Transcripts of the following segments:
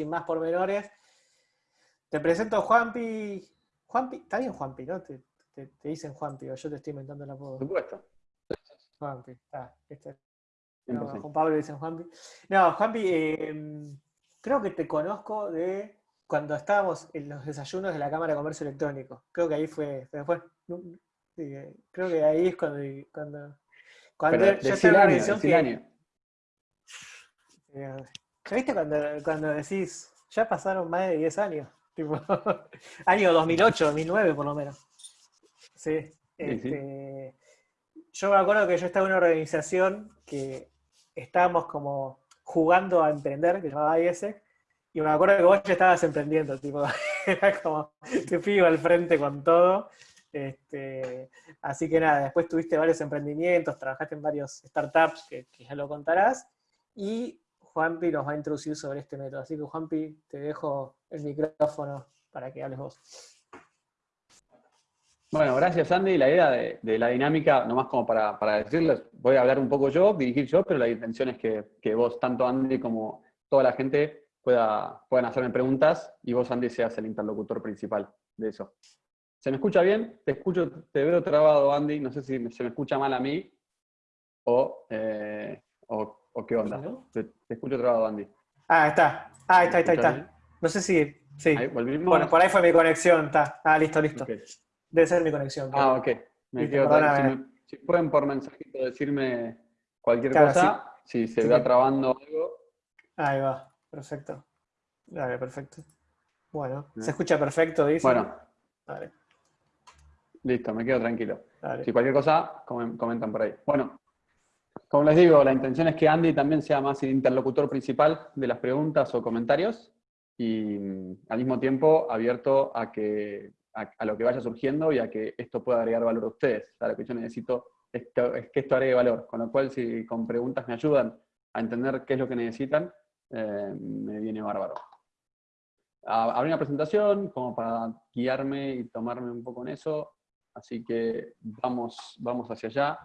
sin más pormenores. Te presento Juanpi. Juanpi, está bien Juanpi, ¿no? Te, dicen Juanpi, o yo te estoy inventando el apodo. Por supuesto. Juanpi, está. Este. No, Juan Pablo dicen Juanpi. No, Juanpi, eh, creo que te conozco de cuando estábamos en los desayunos de la Cámara de Comercio Electrónico. Creo que ahí fue, después, creo que ahí es cuando, cuando, cuando yo estaba en la. ¿Viste cuando, cuando decís, ya pasaron más de 10 años? Tipo, año 2008, 2009 por lo menos. Sí. Este, yo me acuerdo que yo estaba en una organización que estábamos como jugando a emprender, que se llamaba IESEC, y me acuerdo que vos ya estabas emprendiendo, tipo, era como, te fui al frente con todo. Este, así que nada, después tuviste varios emprendimientos, trabajaste en varios startups, que, ya lo contarás, y Juanpi nos va a introducir sobre este método. Así que Juanpi, te dejo el micrófono para que hables vos. Bueno, gracias Andy. La idea de, la dinámica, nomás como para, para, decirles, voy a hablar un poco yo, dirigir yo, pero la intención es que, que vos, tanto Andy como toda la gente, pueda, puedan hacerme preguntas y vos, Andy, seas el interlocutor principal de eso. ¿Se me escucha bien? Te escucho, te veo trabado, Andy. No sé si se me escucha mal a mí o, eh, o, qué onda. Te, escucho trabado, Andy. Ah, está. Ah, está, está, está. No sé si... Sí. bueno, por ahí fue mi conexión. Está. Ah, listo, listo. Debe ser mi conexión. Ah, ok. Me quedo si, pueden por mensajito decirme cualquier cosa, si se va trabando algo. Ahí va. Perfecto. Dale, perfecto. Bueno, se escucha perfecto, dice. Bueno. Listo, me quedo tranquilo. Si cualquier cosa, comentan por ahí. Bueno, como les digo, la intención es que Andy también sea más el interlocutor principal de las preguntas o comentarios y mm, al mismo tiempo abierto a, que, a, lo que vaya surgiendo y a que esto pueda agregar valor a ustedes. O lo que yo necesito es que esto agregue valor, con lo cual si con preguntas me ayudan a entender qué es lo que necesitan, eh, me viene bárbaro. Abrí una presentación como para guiarme y tomarme un poco en eso, así que vamos, vamos hacia allá.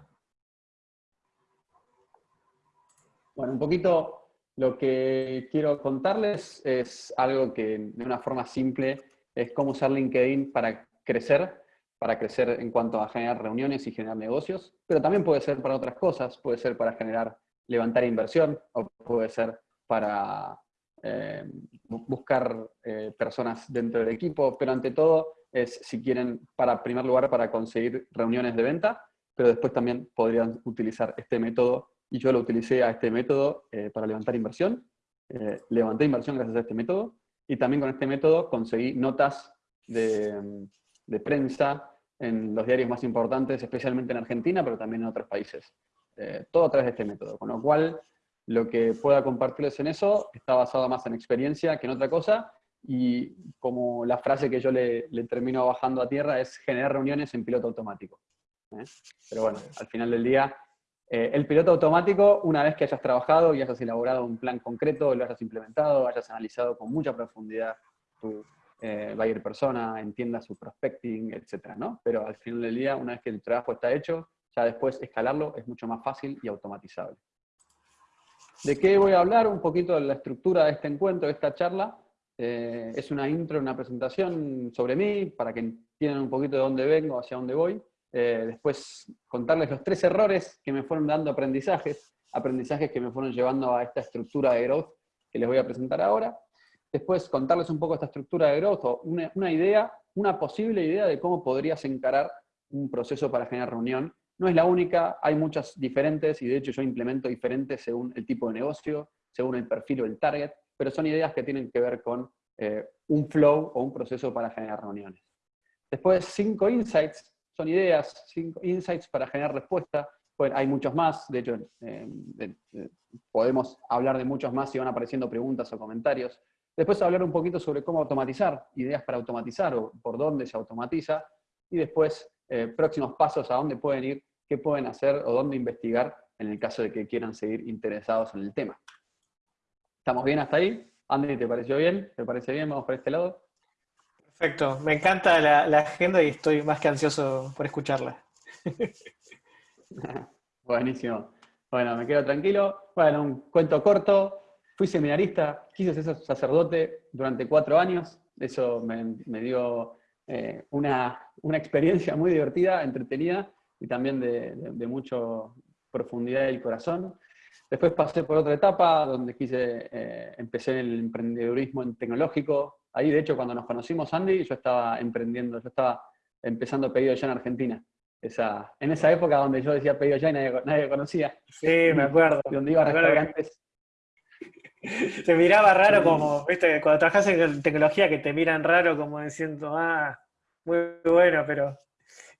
Bueno, un poquito lo que quiero contarles es algo que de una forma simple es cómo usar LinkedIn para crecer, para crecer en cuanto a generar reuniones y generar negocios, pero también puede ser para otras cosas, puede ser para generar, levantar inversión, o puede ser para eh, buscar eh, personas dentro del equipo, pero ante todo es, si quieren, para primer lugar, para conseguir reuniones de venta, pero después también podrían utilizar este método, y yo lo utilicé a este método eh, para levantar inversión, levanté inversión gracias a este método, y también con este método conseguí notas de, de prensa en los diarios más importantes, especialmente en Argentina, pero también en otros países. todo a través de este método, con lo cual lo que pueda compartirles en eso está basado más en experiencia que en otra cosa, y como la frase que yo le, termino bajando a tierra es generar reuniones en piloto automático. ¿eh? Pero bueno, al final del día, eh, el piloto automático, una vez que hayas trabajado y hayas elaborado un plan concreto, lo hayas implementado, hayas analizado con mucha profundidad tu eh, buyer persona, entienda su prospecting, etc. ¿no? Pero al final del día, una vez que el trabajo está hecho, ya después escalarlo es mucho más fácil y automatizable. ¿De qué voy a hablar? Un poquito de la estructura de este encuentro, de esta charla. Eh, es una intro, una presentación sobre mí, para que entiendan un poquito de dónde vengo, hacia dónde voy. Eh, después contarles los tres errores que me fueron dando aprendizajes, aprendizajes que me fueron llevando a esta estructura de growth que les voy a presentar ahora. Después contarles un poco esta estructura de growth, o una, idea, una posible idea de cómo podrías encarar un proceso para generar reunión no es la única, hay muchas diferentes y de hecho yo implemento diferentes según el tipo de negocio, según el perfil o el target, pero son ideas que tienen que ver con eh, un flow o un proceso para generar reuniones. Después, cinco insights, son ideas, cinco insights para generar respuesta. Bueno, hay muchos más, de hecho, eh, podemos hablar de muchos más si van apareciendo preguntas o comentarios. Después hablar un poquito sobre cómo automatizar, ideas para automatizar o por dónde se automatiza. Y después eh, próximos pasos a dónde pueden ir, qué pueden hacer o dónde investigar en el caso de que quieran seguir interesados en el tema. ¿Estamos bien hasta ahí? Andy, ¿te pareció bien? ¿Te parece bien? Vamos por este lado. Perfecto, me encanta la, agenda y estoy más que ansioso por escucharla. Buenísimo. Bueno, me quedo tranquilo. Bueno, un cuento corto. fui seminarista, quise ser sacerdote durante cuatro años, eso me, dio eh, una, experiencia muy divertida, entretenida y también de, de, mucha profundidad del corazón. Después pasé por otra etapa donde quise, eh, empecé en el emprendedurismo en tecnológico. Ahí, de hecho, cuando nos conocimos, Andy, yo estaba emprendiendo, yo estaba empezando pedido ya en Argentina. Esa, en esa época donde yo decía pedido ya y nadie, nadie conocía. Sí, me acuerdo. Donde iba a restaurantes. Te miraba raro como, viste, cuando trabajas en tecnología que te miran raro como diciendo, ah, muy bueno, pero...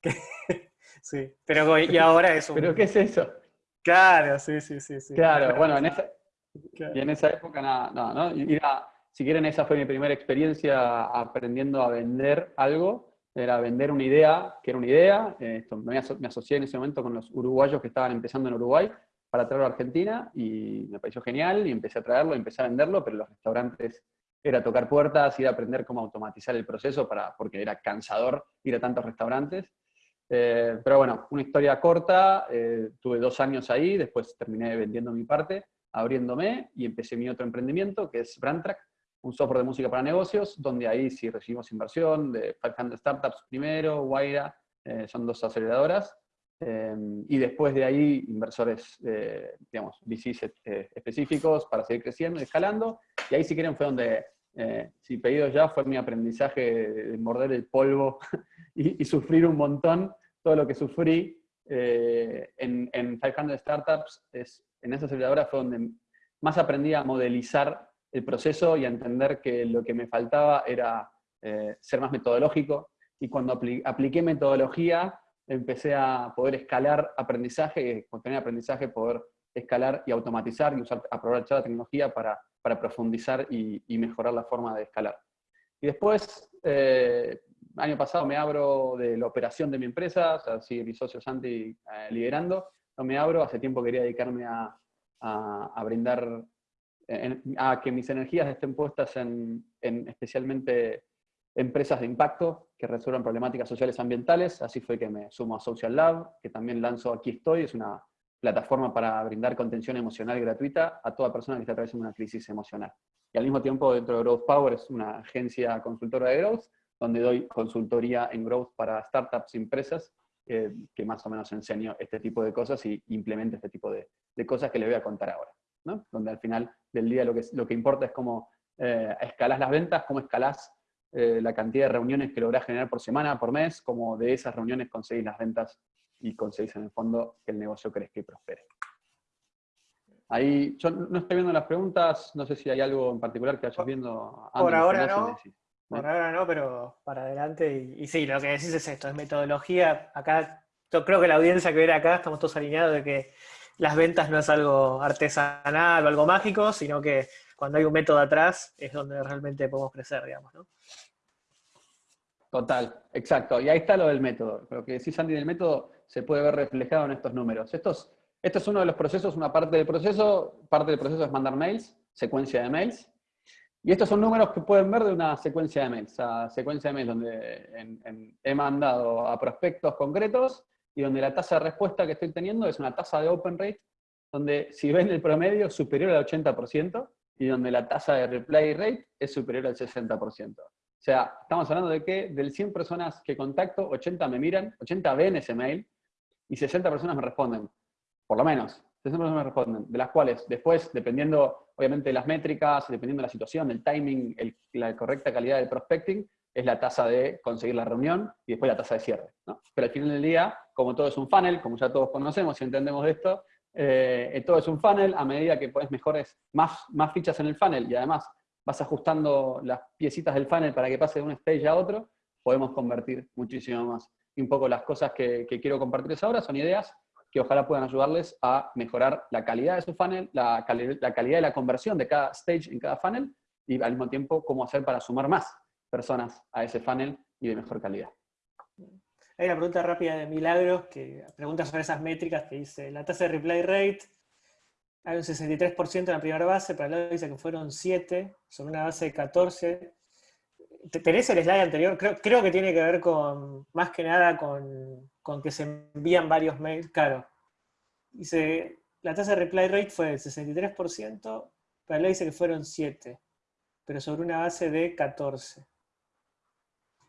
sí, pero y ahora es un... ¿Pero qué es eso? Claro, sí, sí, sí. sí. Claro, bueno, en esa, y en esa época nada, no, no, si quieren, esa fue mi primera experiencia aprendiendo a vender algo, era vender una idea, que era una idea, esto, me, asocié en ese momento con los uruguayos que estaban empezando en Uruguay para traerlo a Argentina y me pareció genial y empecé a traerlo, empecé a venderlo, pero los restaurantes era tocar puertas, ir a aprender cómo automatizar el proceso para, porque era cansador ir a tantos restaurantes. Eh, pero bueno, una historia corta, eh, tuve dos años ahí, después terminé vendiendo mi parte, abriéndome y empecé mi otro emprendimiento, que es Brandtrack, un software de música para negocios, donde ahí sí recibimos inversión de 500 Startups primero, Waira, eh, son dos aceleradoras, y después de ahí inversores, digamos, VCs específicos para seguir creciendo y escalando, y ahí si quieren fue donde, si pedido ya, fue mi aprendizaje de morder el polvo y, sufrir un montón todo lo que sufrí eh, en, en 500 Startups, es, en esa aceleradora fue donde más aprendí a modelizar el proceso y a entender que lo que me faltaba era eh, ser más metodológico. Y cuando apliqué metodología, empecé a poder escalar aprendizaje, con tener aprendizaje poder escalar y automatizar y usar, aprovechar la tecnología para, para profundizar y, y, mejorar la forma de escalar. Y después, eh, año pasado me abro de la operación de mi empresa, o sea, sigue mi socio Santi eh, liderando, no me abro, hace tiempo quería dedicarme a, a, brindar, a que mis energías estén puestas en, en, especialmente empresas de impacto que resuelvan problemáticas sociales ambientales, así fue que me sumo a Social Lab, que también lanzo Aquí Estoy, es una plataforma para brindar contención emocional gratuita a toda persona que está atravesando una crisis emocional. Y al mismo tiempo dentro de Growth Power es una agencia consultora de growth, donde doy consultoría en growth para startups y empresas, que más o menos enseño este tipo de cosas y implemento este tipo de, cosas que les voy a contar ahora. ¿No? Donde al final del día lo que, lo que importa es cómo eh, escalás las ventas, cómo escalás eh, la cantidad de reuniones que lográs generar por semana, por mes, cómo de esas reuniones conseguís las ventas y conseguís en el fondo que el negocio crezca y prospere. Ahí, yo no estoy viendo las preguntas, no sé si hay algo en particular que vayas viendo. Por ahora no. Por ahora no, pero para adelante. Y, sí, lo que decís es esto, es metodología. Acá, yo creo que la audiencia que viene acá estamos todos alineados de que las ventas no es algo artesanal o algo mágico, sino que cuando hay un método atrás es donde realmente podemos crecer, digamos. Total, exacto. Y ahí está lo del método. Lo que decís, Andy, del método se puede ver reflejado en estos números. Estos, esto es uno de los procesos, una parte del proceso. Parte del proceso es mandar mails, secuencia de mails. Y estos son números que pueden ver de una secuencia de mails, o secuencia de mails donde he mandado a prospectos concretos y donde la tasa de respuesta que estoy teniendo es una tasa de open rate, donde si ven el promedio superior al 80% y donde la tasa de reply rate es superior al 60%. O sea, estamos hablando de que del 100 personas que contacto, 80 me miran, 80 ven ese mail y 60 personas me responden, por lo menos me responden, de las cuales después, dependiendo obviamente de las métricas, dependiendo de la situación, el timing, la correcta calidad del prospecting, es la tasa de conseguir la reunión y después la tasa de cierre. Pero al final del día, como todo es un funnel, como ya todos conocemos y entendemos de esto, eh, todo es un funnel, a medida que pones mejores, más, más fichas en el funnel y además vas ajustando las piecitas del funnel para que pase de un stage a otro, podemos convertir muchísimo más. Y un poco las cosas que, que quiero compartirles ahora son ideas que ojalá puedan ayudarles a mejorar la calidad de su funnel, la, la calidad de la conversión de cada stage en cada funnel y al mismo tiempo cómo hacer para sumar más personas a ese funnel y de mejor calidad. Hay una pregunta rápida de Milagros que pregunta sobre esas métricas que dice, la tasa de reply rate, hay un 63% en la primera base, pero luego dice que fueron 7, sobre una base de 14. ¿Tenés el slide anterior? Creo, que tiene que ver con, más que nada con con que se envían varios mails, claro. Dice, la tasa de reply rate fue del 63%, pero le dice que fueron 7, pero sobre una base de 14.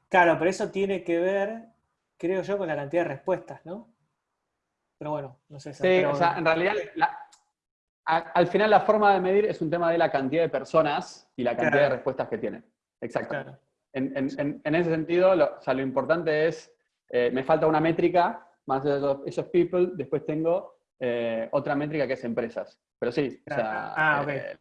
Claro, pero eso tiene que ver, creo yo, con la cantidad de respuestas, ¿no? Pero bueno, no sé. Sí, o sea, en realidad, al final la forma de medir es un tema de la cantidad de personas y la cantidad de respuestas que tienen. Exacto. En, ese sentido, lo, o sea, lo importante es, eh, me falta una métrica, más de esos, people, después tengo eh, otra métrica que es empresas. Pero sí, o sea, ah, eh,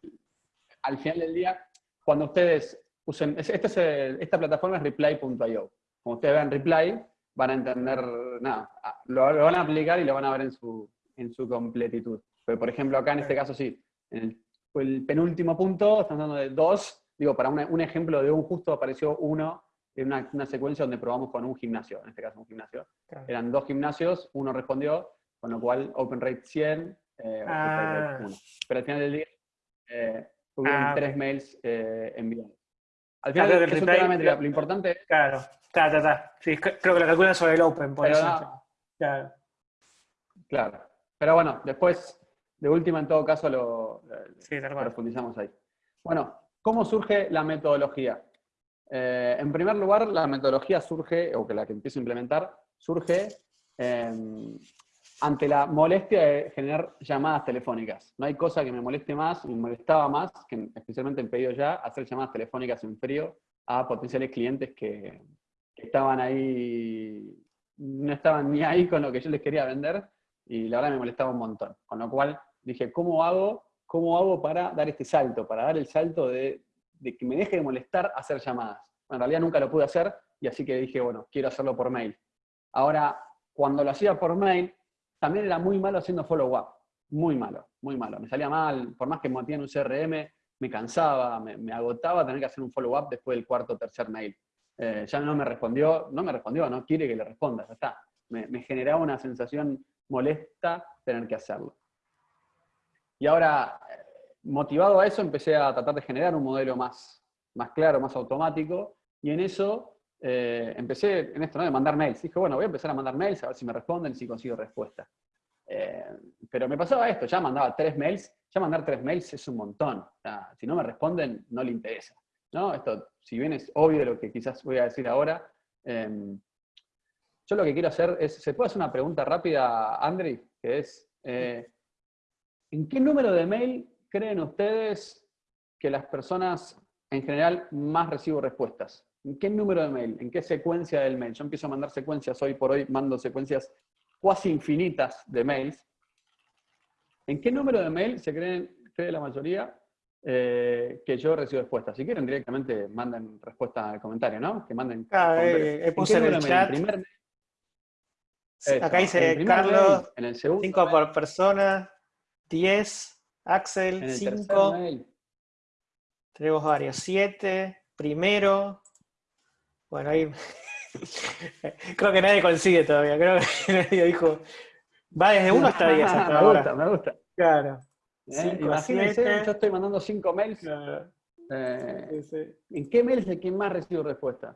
al final del día, cuando ustedes usen, este es esta plataforma es reply.io. Como ustedes vean reply, van a entender, nada, lo, van a aplicar y lo van a ver en su, en su completitud. Pero, por ejemplo, acá en este caso sí, en el, penúltimo punto, estamos hablando de dos, digo, para un ejemplo de un justo apareció uno en una, secuencia donde probamos con un gimnasio, en este caso un gimnasio. Eran dos gimnasios, uno respondió, con lo cual open rate 100, eh, ah. 1. Pero al final del día eh, hubieron ah, tres mails eh, enviados. Al final claro, es métrica, lo importante es... Claro, está, está, Sí, creo que lo calculan sobre el open, por eso. claro. claro. Pero bueno, después, de última, en todo caso, lo, profundizamos ahí. Bueno, ¿cómo surge la metodología? Eh, en primer lugar, la metodología surge, o que la que empiezo a implementar, surge ante la molestia de generar llamadas telefónicas. No hay cosa que me moleste más, me molestaba más, que especialmente en pedido ya, hacer llamadas telefónicas en frío a potenciales clientes que, estaban ahí, no estaban ni ahí con lo que yo les quería vender, y la verdad me molestaba un montón. Con lo cual dije, ¿cómo hago, cómo hago para dar este salto? Para dar el salto de, de que me deje de molestar hacer llamadas. En realidad nunca lo pude hacer, y así que dije, bueno, quiero hacerlo por mail. Ahora, cuando lo hacía por mail, también era muy malo haciendo follow-up. Muy malo, muy malo. Me salía mal, por más que me en un CRM, me cansaba, me, agotaba tener que hacer un follow-up después del cuarto o tercer mail. Eh, ya no me respondió, no me respondió, no quiere que le responda, ya está. Me, me generaba una sensación molesta tener que hacerlo. Y ahora, motivado a eso, empecé a tratar de generar un modelo más, más claro, más automático, y en eso eh, empecé en esto, ¿no? De mandar mails. Dije, bueno, voy a empezar a mandar mails, a ver si me responden, si consigo respuesta. Eh, pero me pasaba esto, ya mandaba tres mails, ya mandar tres mails es un montón. si no me responden, no le interesa. ¿no? Esto, si bien es obvio lo que quizás voy a decir ahora, em, yo lo que quiero hacer es, ¿se puede hacer una pregunta rápida, Andri? Que es, eh, ¿en qué número de mail creen ustedes que las personas en general más recibo respuestas? ¿En qué número de mail? ¿En qué secuencia del mail? Yo empiezo a mandar secuencias, hoy por hoy mando secuencias cuasi infinitas de mails. ¿En qué número de mail se creen, cree la mayoría eh, que yo recibo respuestas? Si quieren directamente manden respuesta al comentario, ¿no? Que manden. Ah, eh, puse en el chat. Acá dice Carlos, en el segundo 5 por persona, 10, Axel, 5. Tenemos varios, 7, primero, bueno, ahí creo que nadie consigue todavía. Creo que nadie dijo. Va desde 1 hasta 10 hasta me ahora. gusta, me gusta. Claro. ¿Eh? Imagínense, yo estoy mandando 5 mails. Eh, ¿En qué mail es el que más recibo respuesta?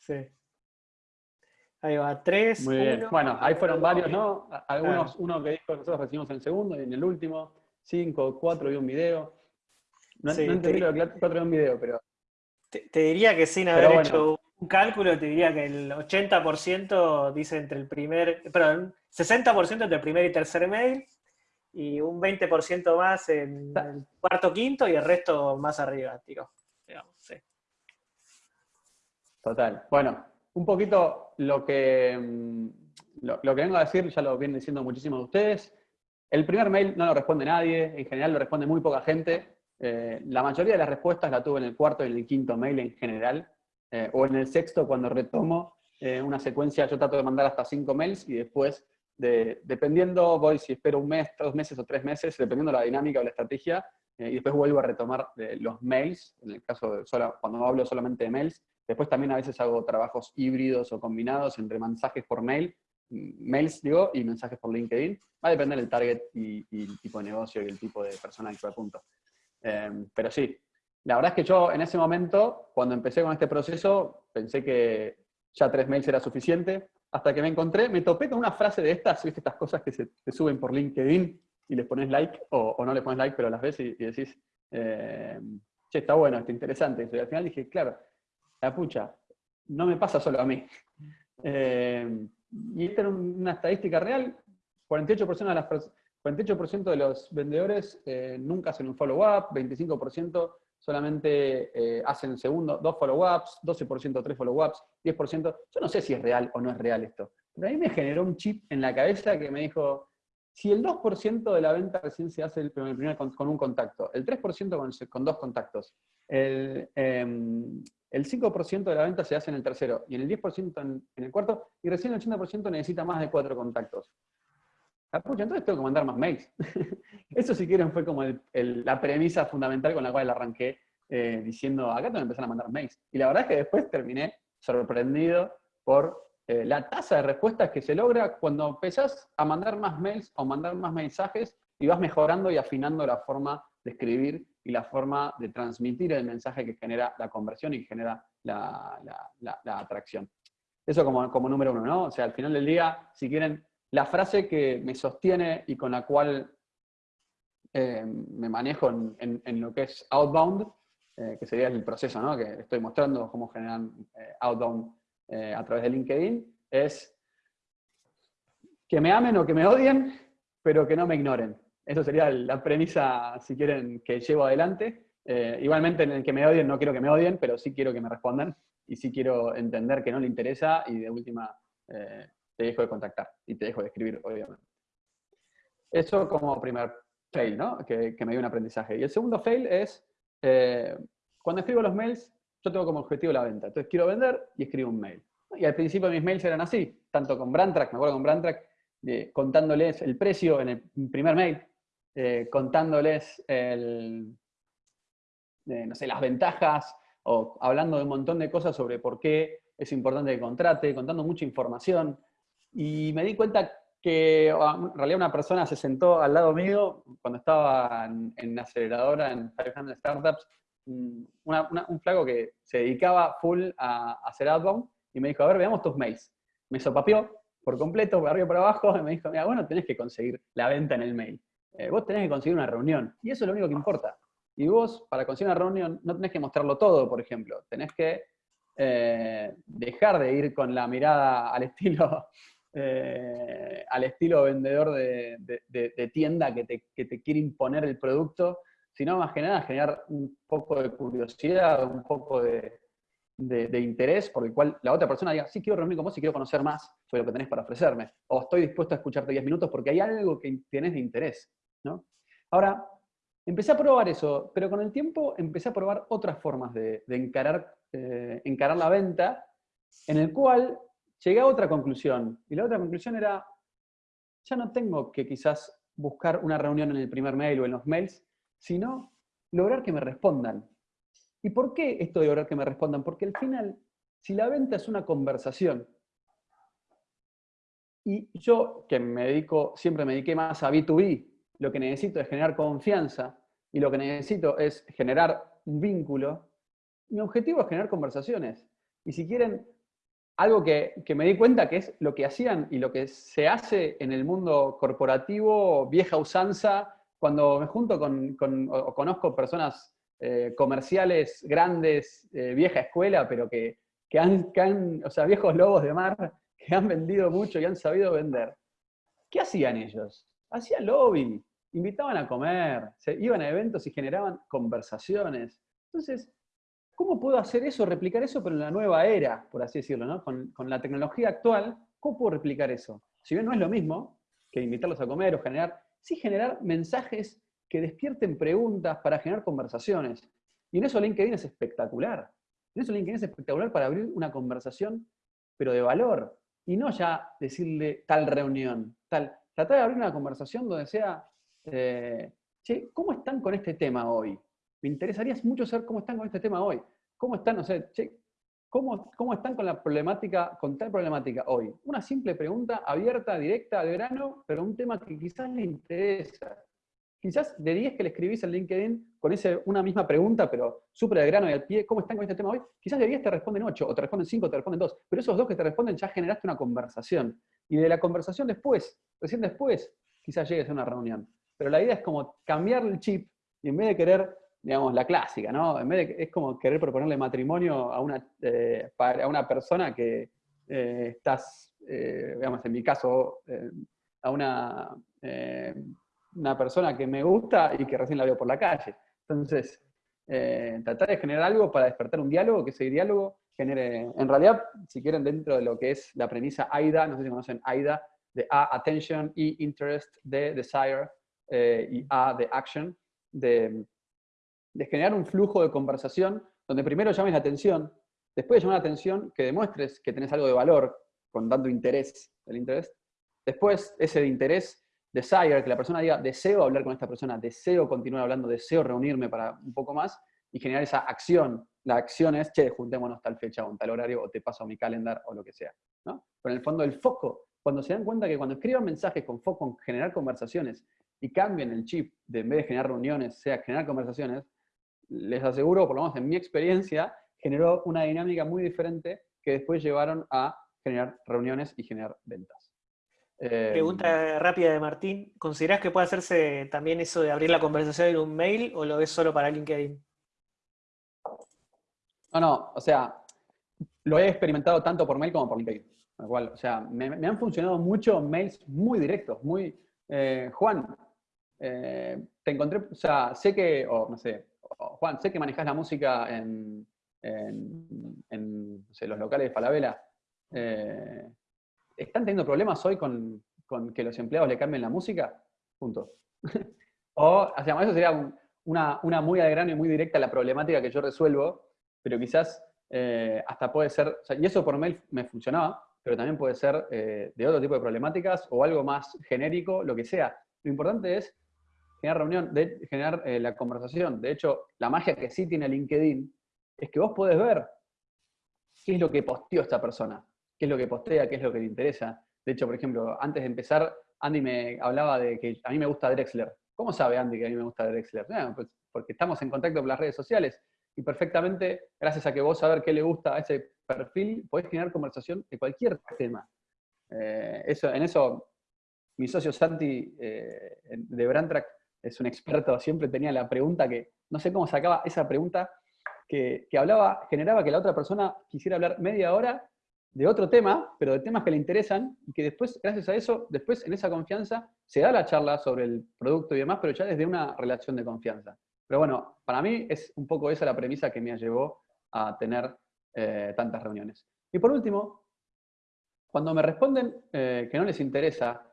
Sí. Ahí va, 3. Muy bien. bueno, ahí fueron varios, ¿no? Algunos, uno que dijo que nosotros recibimos en el segundo y en el último, 5, 4 y un video. No, sí, no entendí lo de 4 y un video, pero. Te, te diría que sin haber hecho un cálculo te diría que el 80% dice entre el primer, perdón, 60% entre el primer y tercer mail, y un 20% más en el cuarto, quinto, y el resto más arriba, digamos, sí. Total. Bueno, un poquito lo que, mm, lo, que vengo a decir, ya lo vienen diciendo muchísimos de ustedes. El primer mail no lo responde nadie, en general lo responde muy poca gente. Eh, la mayoría de las respuestas la tuve en el cuarto y en el quinto mail en general. Eh, o en el sexto, cuando retomo eh, una secuencia, yo trato de mandar hasta cinco mails y después, dependiendo, voy si espero un mes, dos meses o tres meses, dependiendo de la dinámica o la estrategia, eh, y después vuelvo a retomar los mails, en el caso de solo, cuando hablo solamente de mails. Después también a veces hago trabajos híbridos o combinados entre mensajes por mail, mm, mails digo, y mensajes por LinkedIn. Va a depender del target y, el tipo de negocio y el tipo de persona que apunto. pero sí, la verdad es que yo en ese momento, cuando empecé con este proceso, pensé que ya tres mails era suficiente, hasta que me encontré, me topé con una frase de estas, ¿viste? estas cosas que se te suben por LinkedIn y les pones like, o, no le pones like, pero las ves y, decís, eh, che, está bueno, está interesante. Y al final dije, claro, la pucha, no me pasa solo a mí. Eh, y esta era una estadística real, 48% de, las, 48 de los vendedores eh, nunca hacen un follow-up, 25% solamente hacen segundo, dos follow-ups, 12% tres follow-ups, 10%. Yo no sé si es real o no es real esto, pero a mí me generó un chip en la cabeza que me dijo, si el 2% de la venta recién se hace el primer, con, un contacto, el 3% con, dos contactos, el, 5% em, de la venta se hace en el tercero y el 10% en, el cuarto, y recién el 80% necesita más de cuatro contactos. Ah, entonces tengo que mandar más mails. Eso si quieren fue como la premisa fundamental con la cual arranqué eh, diciendo, acá tengo que empezar a mandar mails. Y la verdad es que después terminé sorprendido por eh, la tasa de respuestas que se logra cuando empezás a mandar más mails o mandar más mensajes y vas mejorando y afinando la forma de escribir y la forma de transmitir el mensaje que genera la conversión y que genera la, atracción. Eso como, como, número uno, ¿no? O sea, al final del día, si quieren, la frase que me sostiene y con la cual eh, me manejo en, lo que es outbound, eh, que sería el proceso, ¿no? Que estoy mostrando cómo generan outbound eh, a través de LinkedIn es que me amen o que me odien, pero que no me ignoren. Eso sería la premisa, si quieren, que llevo adelante. Igualmente en el que me odien no quiero que me odien, pero sí quiero que me respondan y sí quiero entender que no le interesa y de última te dejo de contactar y te dejo de escribir, obviamente. Eso como primer fail, ¿no? Que, que me dio un aprendizaje. Y el segundo fail es, cuando escribo los mails, yo tengo como objetivo la venta. Entonces quiero vender y escribo un mail. Y al principio mis mails eran así, tanto con Brandtrack, me acuerdo con Brandtrack, contándoles el precio en el primer mail, eh, contándoles el, no sé, las ventajas, o hablando de un montón de cosas sobre por qué es importante que contrate, contando mucha información. Y me di cuenta que en realidad una persona se sentó al lado mío cuando estaba en, en aceleradora en 500 Startups un flaco que se dedicaba full a, hacer outbound y me dijo, a ver, veamos tus mails. Me sopapió por completo, por arriba y por abajo, y me dijo, mira, bueno, tenés que conseguir la venta en el mail. Eh, vos tenés que conseguir una reunión, y eso es lo único que importa. Y vos, para conseguir una reunión, no tenés que mostrarlo todo, por ejemplo. Tenés que eh, dejar de ir con la mirada al estilo, eh, al estilo vendedor de, tienda que te, que quiere imponer el producto sino más que nada generar un poco de curiosidad, un poco de, interés por el cual la otra persona diga, sí, quiero reunirme con vos y quiero conocer más sobre lo que tenés para ofrecerme, o estoy dispuesto a escucharte 10 minutos porque hay algo que tienes de interés. ¿no? Ahora, empecé a probar eso, pero con el tiempo empecé a probar otras formas de, eh, encarar la venta, en el cual llegué a otra conclusión, y la otra conclusión era, ya no tengo que quizás buscar una reunión en el primer mail o en los mails, sino lograr que me respondan. ¿Y por qué esto de lograr que me respondan? Porque al final, si la venta es una conversación, y yo que me dedico, siempre me dediqué más a B2B, lo que necesito es generar confianza y lo que necesito es generar un vínculo, mi objetivo es generar conversaciones. Y si quieren, algo que, que, me di cuenta que es lo que hacían y lo que se hace en el mundo corporativo, vieja usanza, cuando me junto con, o conozco personas eh, comerciales grandes, eh, vieja escuela, pero que, han, o sea, viejos lobos de mar, que han vendido mucho y han sabido vender, ¿qué hacían ellos? Hacían lobby, invitaban a comer, se iban a eventos y generaban conversaciones. Entonces, ¿cómo puedo hacer eso, replicar eso, pero en la nueva era, por así decirlo, ¿no? con, la tecnología actual, ¿cómo puedo replicar eso? Si bien no es lo mismo que invitarlos a comer o generar sí generar mensajes que despierten preguntas para generar conversaciones. Y en eso LinkedIn es espectacular. En eso LinkedIn es espectacular para abrir una conversación, pero de valor. Y no ya decirle tal reunión, tal. Tratar de abrir una conversación donde sea, eh, che, ¿cómo están con este tema hoy? Me interesaría mucho saber cómo están con este tema hoy. ¿Cómo están, che, ¿Cómo, están con la problemática, con tal problemática hoy? Una simple pregunta abierta, directa, al grano, pero un tema que quizás le interesa. Quizás de 10 que le escribís en LinkedIn con ese, una misma pregunta, pero súper de grano y al pie, ¿cómo están con este tema hoy? Quizás de 10 te responden 8, o te responden 5, o te responden 2, pero esos dos que te responden ya generaste una conversación. Y de la conversación después, recién después, quizás llegues a una reunión. Pero la idea es como cambiar el chip y en vez de querer digamos, la clásica, ¿no? En vez de, es como querer proponerle matrimonio a una, eh, a una persona que eh, estás, eh, digamos, en mi caso, a una, una persona que me gusta y que recién la veo por la calle. Entonces, tratar de generar algo para despertar un diálogo, que ese diálogo genere, en realidad, si quieren, dentro de lo que es la premisa AIDA, no sé si conocen AIDA, de A, attention, E, interest, D, desire, y A, de action, de de generar un flujo de conversación donde primero llames la atención, después de llamar la atención, que demuestres que tenés algo de valor con dando interés, el interés. Después, ese de interés, desire, que la persona diga, deseo hablar con esta persona, deseo continuar hablando, deseo reunirme para un poco más, y generar esa acción. La acción es, che, juntémonos tal fecha o tal horario, o te paso mi calendar, o lo que sea. ¿no? Pero en el fondo, el foco, cuando se dan cuenta que cuando escriban mensajes con foco en generar conversaciones, y cambien el chip de en vez de generar reuniones, sea generar conversaciones, les aseguro, por lo menos en mi experiencia, generó una dinámica muy diferente que después llevaron a generar reuniones y generar ventas. Pregunta em, rápida de Martín. ¿Considerás que puede hacerse también eso de abrir la conversación en un mail o lo ves solo para LinkedIn? No, no, o sea, lo he experimentado tanto por mail como por LinkedIn. Igual, o sea, me, han funcionado mucho mails muy directos, muy, eh, Juan, eh, te encontré, o sea, sé que, o no sé, Juan, sé que manejas la música en, los locales de Falabella. Eh, ¿Están teniendo problemas hoy con, que los empleados le cambien la música? Punto. o, o sea, eso sería una, una muy de grano y muy directa la problemática que yo resuelvo, pero quizás eh, hasta puede ser, y eso por mail me funcionaba, pero también puede ser eh, de otro tipo de problemáticas o algo más genérico, lo que sea. Lo importante es generar reunión, generar eh, la conversación. De hecho, la magia que sí tiene LinkedIn es que vos podés ver qué es lo que posteó esta persona, qué es lo que postea, qué es lo que le interesa. De hecho, por ejemplo, antes de empezar, Andy me hablaba de que a mí me gusta Drexler. ¿Cómo sabe Andy que a mí me gusta Drexler? pues porque estamos en contacto con las redes sociales y perfectamente, gracias a que vos saber qué le gusta a ese perfil, podés generar conversación de cualquier tema. Eh, eso, en eso, mi socio Santi eh, de Brandtrack es un experto, siempre tenía la pregunta que, no sé cómo sacaba esa pregunta, que, hablaba, generaba que la otra persona quisiera hablar media hora de otro tema, pero de temas que le interesan, y que después, gracias a eso, después en esa confianza, se da la charla sobre el producto y demás, pero ya desde una relación de confianza. Pero bueno, para mí es un poco esa la premisa que me llevó a tener eh, tantas reuniones. Y por último, cuando me responden eh, que no les interesa,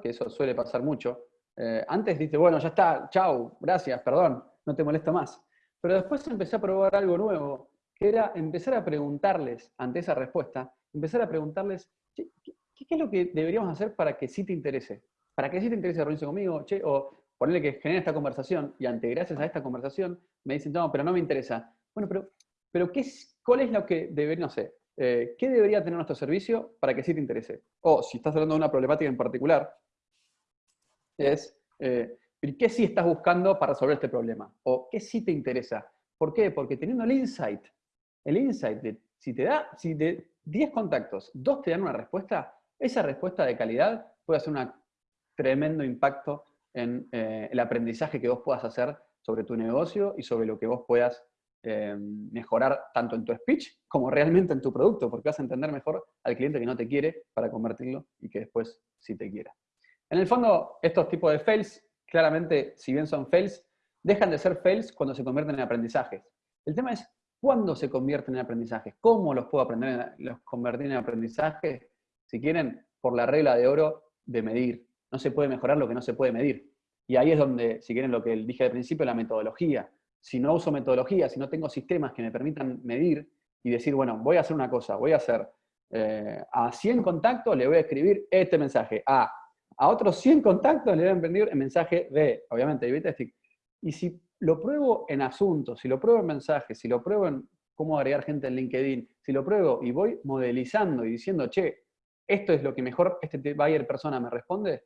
que eso suele pasar mucho, eh, antes dice, bueno, ya está, chau, gracias, perdón, no te molesto más. Pero después empecé a probar algo nuevo, que era empezar a preguntarles, ante esa respuesta, empezar a preguntarles, ¿qué, es lo que deberíamos hacer para que sí te interese? Para que sí te interese reunirse conmigo, che, o ponerle que genere esta conversación, y ante gracias a esta conversación me dicen, no, pero no me interesa. Bueno, pero, pero ¿qué es, ¿cuál es lo que debería, no sé, eh, ¿qué debería tener nuestro servicio para que sí te interese? O si estás hablando de una problemática en particular, es eh, qué sí estás buscando para resolver este problema, o qué sí te interesa. ¿Por qué? Porque teniendo el insight, el insight de si te da, si de 10 contactos, dos te dan una respuesta, esa respuesta de calidad puede hacer un tremendo impacto en eh, el aprendizaje que vos puedas hacer sobre tu negocio y sobre lo que vos puedas eh, mejorar tanto en tu speech como realmente en tu producto, porque vas a entender mejor al cliente que no te quiere para convertirlo y que después sí te quiera. En el fondo, estos tipos de fails, claramente, si bien son fails, dejan de ser fails cuando se convierten en aprendizajes. El tema es cuándo se convierten en aprendizajes, cómo los puedo aprender, los convertir en aprendizajes, si quieren, por la regla de oro de medir. No se puede mejorar lo que no se puede medir. Y ahí es donde, si quieren, lo que dije al principio, la metodología. Si no uso metodología, si no tengo sistemas que me permitan medir y decir, bueno, voy a hacer una cosa, voy a hacer eh, a 100 contactos, le voy a escribir este mensaje. A a otros 100 contactos le deben venir el mensaje de, obviamente, de. Y si lo pruebo en asuntos, si lo pruebo en mensajes, si lo pruebo en cómo agregar gente en LinkedIn, si lo pruebo y voy modelizando y diciendo, che, esto es lo que mejor este buyer persona me responde,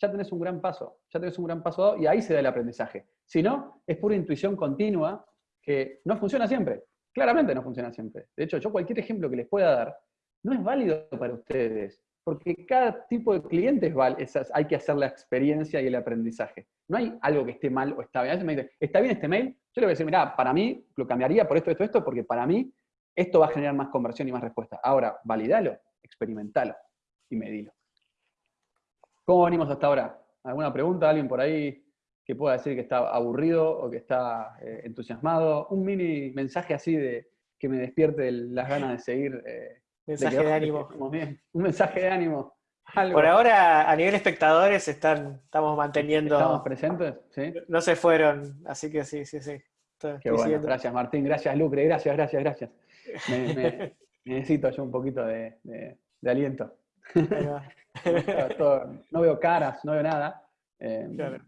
ya tenés un gran paso, ya tenés un gran paso y ahí se da el aprendizaje. Si no, es pura intuición continua que no funciona siempre. Claramente no funciona siempre. De hecho, yo cualquier ejemplo que les pueda dar no es válido para ustedes porque cada tipo de cliente es, hay que hacer la experiencia y el aprendizaje. No hay algo que esté mal o está bien. A veces me dicen, ¿está bien este mail? Yo le voy a decir, mira, para mí lo cambiaría por esto, esto, esto, porque para mí esto va a generar más conversión y más respuesta. Ahora, validalo, experimentalo y medilo. ¿Cómo venimos hasta ahora? ¿Alguna pregunta? ¿Alguien por ahí que pueda decir que está aburrido o que está eh, entusiasmado? Un mini mensaje así de que me despierte las ganas de seguir. Eh, mensaje de, ánimo. Un mensaje de ánimo. Por ahora, a nivel espectadores, están, estamos manteniendo. Estamos presentes, ¿sí? No se fueron, así que sí, sí, sí. Qué bueno. Gracias, Martín. Gracias, Lucre. Gracias, gracias, gracias. necesito yo un poquito de, aliento. no veo caras, no veo nada. Eh,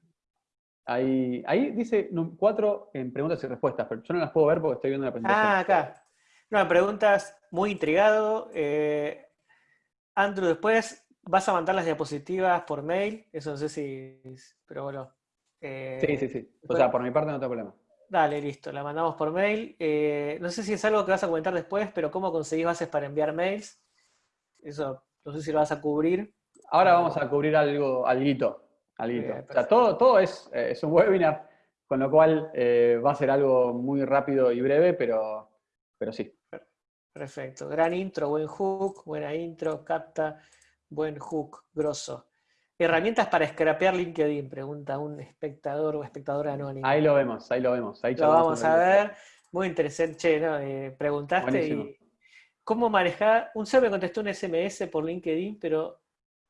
ahí, ahí, dice cuatro en preguntas y respuestas, pero yo no las puedo ver porque estoy viendo la presentación. Ah, acá. No, preguntas muy intrigado. Eh, Andrew, después vas a mandar las diapositivas por mail. Eso no sé si. Pero bueno. Eh, sí, sí, sí. O sea, por mi parte no tengo problema. Dale, listo, la mandamos por mail. Eh, no sé si es algo que vas a comentar después, pero ¿cómo conseguís bases para enviar mails? Eso, no sé si lo vas a cubrir. Ahora vamos a cubrir algo, alguito. alguito. o sea, todo, todo es, es, un webinar, con lo cual va a ser algo muy rápido y breve, pero, pero sí. Perfecto. Gran intro, buen hook, buena intro, capta, buen hook, grosso. Herramientas para scrapear LinkedIn, pregunta un espectador o espectadora anónima. Ahí lo vemos, ahí lo vemos. Ahí lo vamos a ver. Muy interesante. Che, ¿no? Eh, preguntaste y cómo manejar. Un ser me contestó un SMS por LinkedIn, pero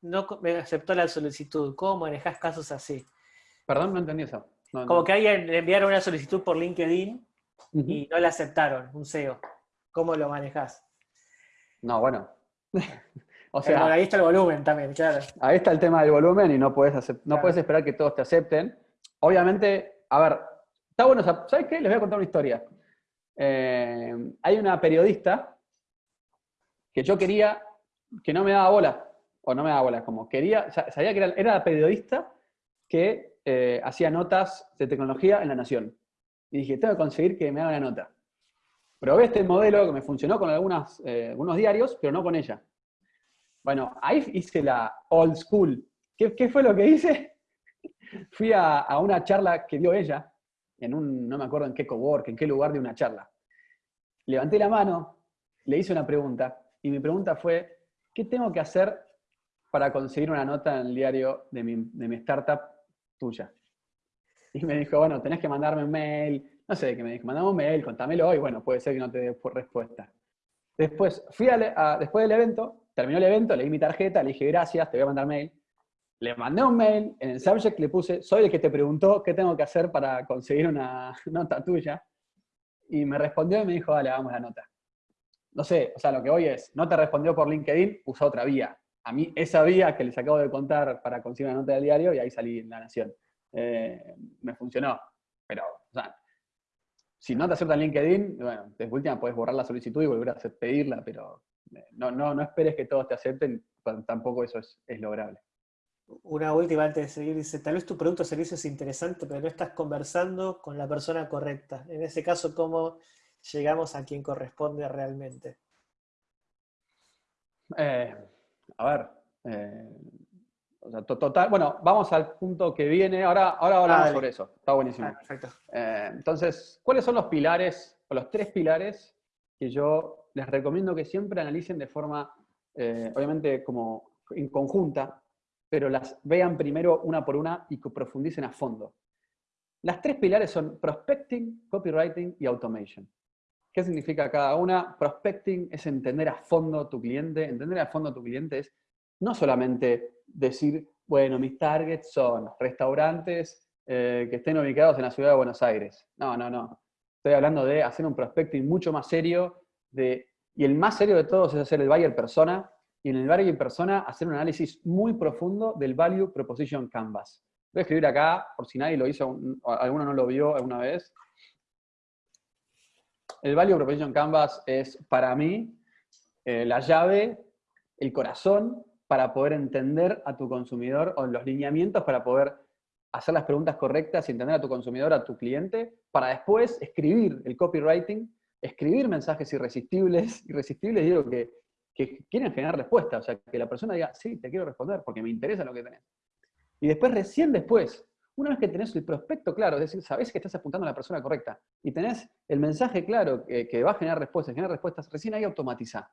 no me aceptó la solicitud. ¿Cómo manejas casos así? Perdón, no entendí eso. Como que alguien le enviaron una solicitud por LinkedIn y no la aceptaron, un SEO. ¿Cómo lo manejas? No, bueno. o sea, ahí está el volumen también, claro. Ahí está el tema del volumen y no puedes, no esperar que todos te acepten. Obviamente, a ver, está bueno, ¿sabes qué? Les voy a contar una historia. Eh, hay una periodista que yo quería que no me daba bola, o no me daba bola, como quería, sabía que era, la periodista que eh, hacía notas de tecnología en La Nación. Y dije, tengo que conseguir que me haga una nota. Probé este modelo que me funcionó con algunas, eh, algunos diarios, pero no con ella. Bueno, ahí hice la old school. ¿Qué, fue lo que hice? Fui a, una charla que dio ella, en un, no me acuerdo en qué cowork, en qué lugar de una charla. Levanté la mano, le hice una pregunta, y mi pregunta fue, ¿qué tengo que hacer para conseguir una nota en el diario de mi, de mi startup tuya? Y me dijo, bueno, tenés que mandarme un mail, no sé, que me dijo, mandame un mail, contámelo, y bueno, puede ser que no te dé respuesta. Después, fui a, después del evento, terminó el evento, le di mi tarjeta, le dije, gracias, te voy a mandar mail. Le mandé un mail, en el subject le puse, soy el que te preguntó qué tengo que hacer para conseguir una nota tuya. Y me respondió y me dijo, dale, vamos la nota. No sé, o sea, lo que hoy es, no te respondió por LinkedIn, usa otra vía. A mí, esa vía que les acabo de contar para conseguir una nota del diario, y ahí salí en La Nación. Eh, me funcionó. Pero, o sea, si no te aceptan LinkedIn, bueno, de última puedes borrar la solicitud y volver a pedirla, pero eh, no, no, no esperes que todos te acepten, tampoco eso es, lograble. Una última antes de seguir, dice, tal vez tu producto o servicio es interesante, pero no estás conversando con la persona correcta. En ese caso, ¿cómo llegamos a quien corresponde realmente? Eh, a ver, eh, total, bueno, vamos al punto que viene. Ahora, ahora hablamos sobre eso. Está buenísimo. Ah, perfecto. Eh, entonces, ¿cuáles son los pilares, o los tres pilares que yo les recomiendo que siempre analicen de forma, eh, obviamente, como en conjunta, pero las vean primero una por una y que profundicen a fondo? Las tres pilares son prospecting, copywriting y automation. ¿Qué significa cada una? Prospecting es entender a fondo tu cliente. Entender a fondo a tu cliente es no solamente decir, bueno, mis targets son restaurantes eh, que estén ubicados en la ciudad de Buenos Aires. No, no, no. Estoy hablando de hacer un prospecting mucho más serio, de, y el más serio de todos es hacer el buyer persona, y en el buyer persona hacer un análisis muy profundo del Value Proposition Canvas. Voy a escribir acá, por si nadie lo hizo, alguno no lo vio alguna vez. El Value Proposition Canvas es, para mí, eh, la llave, el corazón para poder entender a tu consumidor o los lineamientos para poder hacer las preguntas correctas y entender a tu consumidor, a tu cliente, para después escribir el copywriting, escribir mensajes irresistibles. Irresistibles digo que, que quieren generar respuesta, o sea, que la persona diga, sí, te quiero responder porque me interesa lo que tenés. Y después, recién después, una vez que tenés el prospecto claro, es decir, sabés que estás apuntando a la persona correcta y tenés el mensaje claro que, va a generar respuestas, generar respuestas, recién ahí automatiza.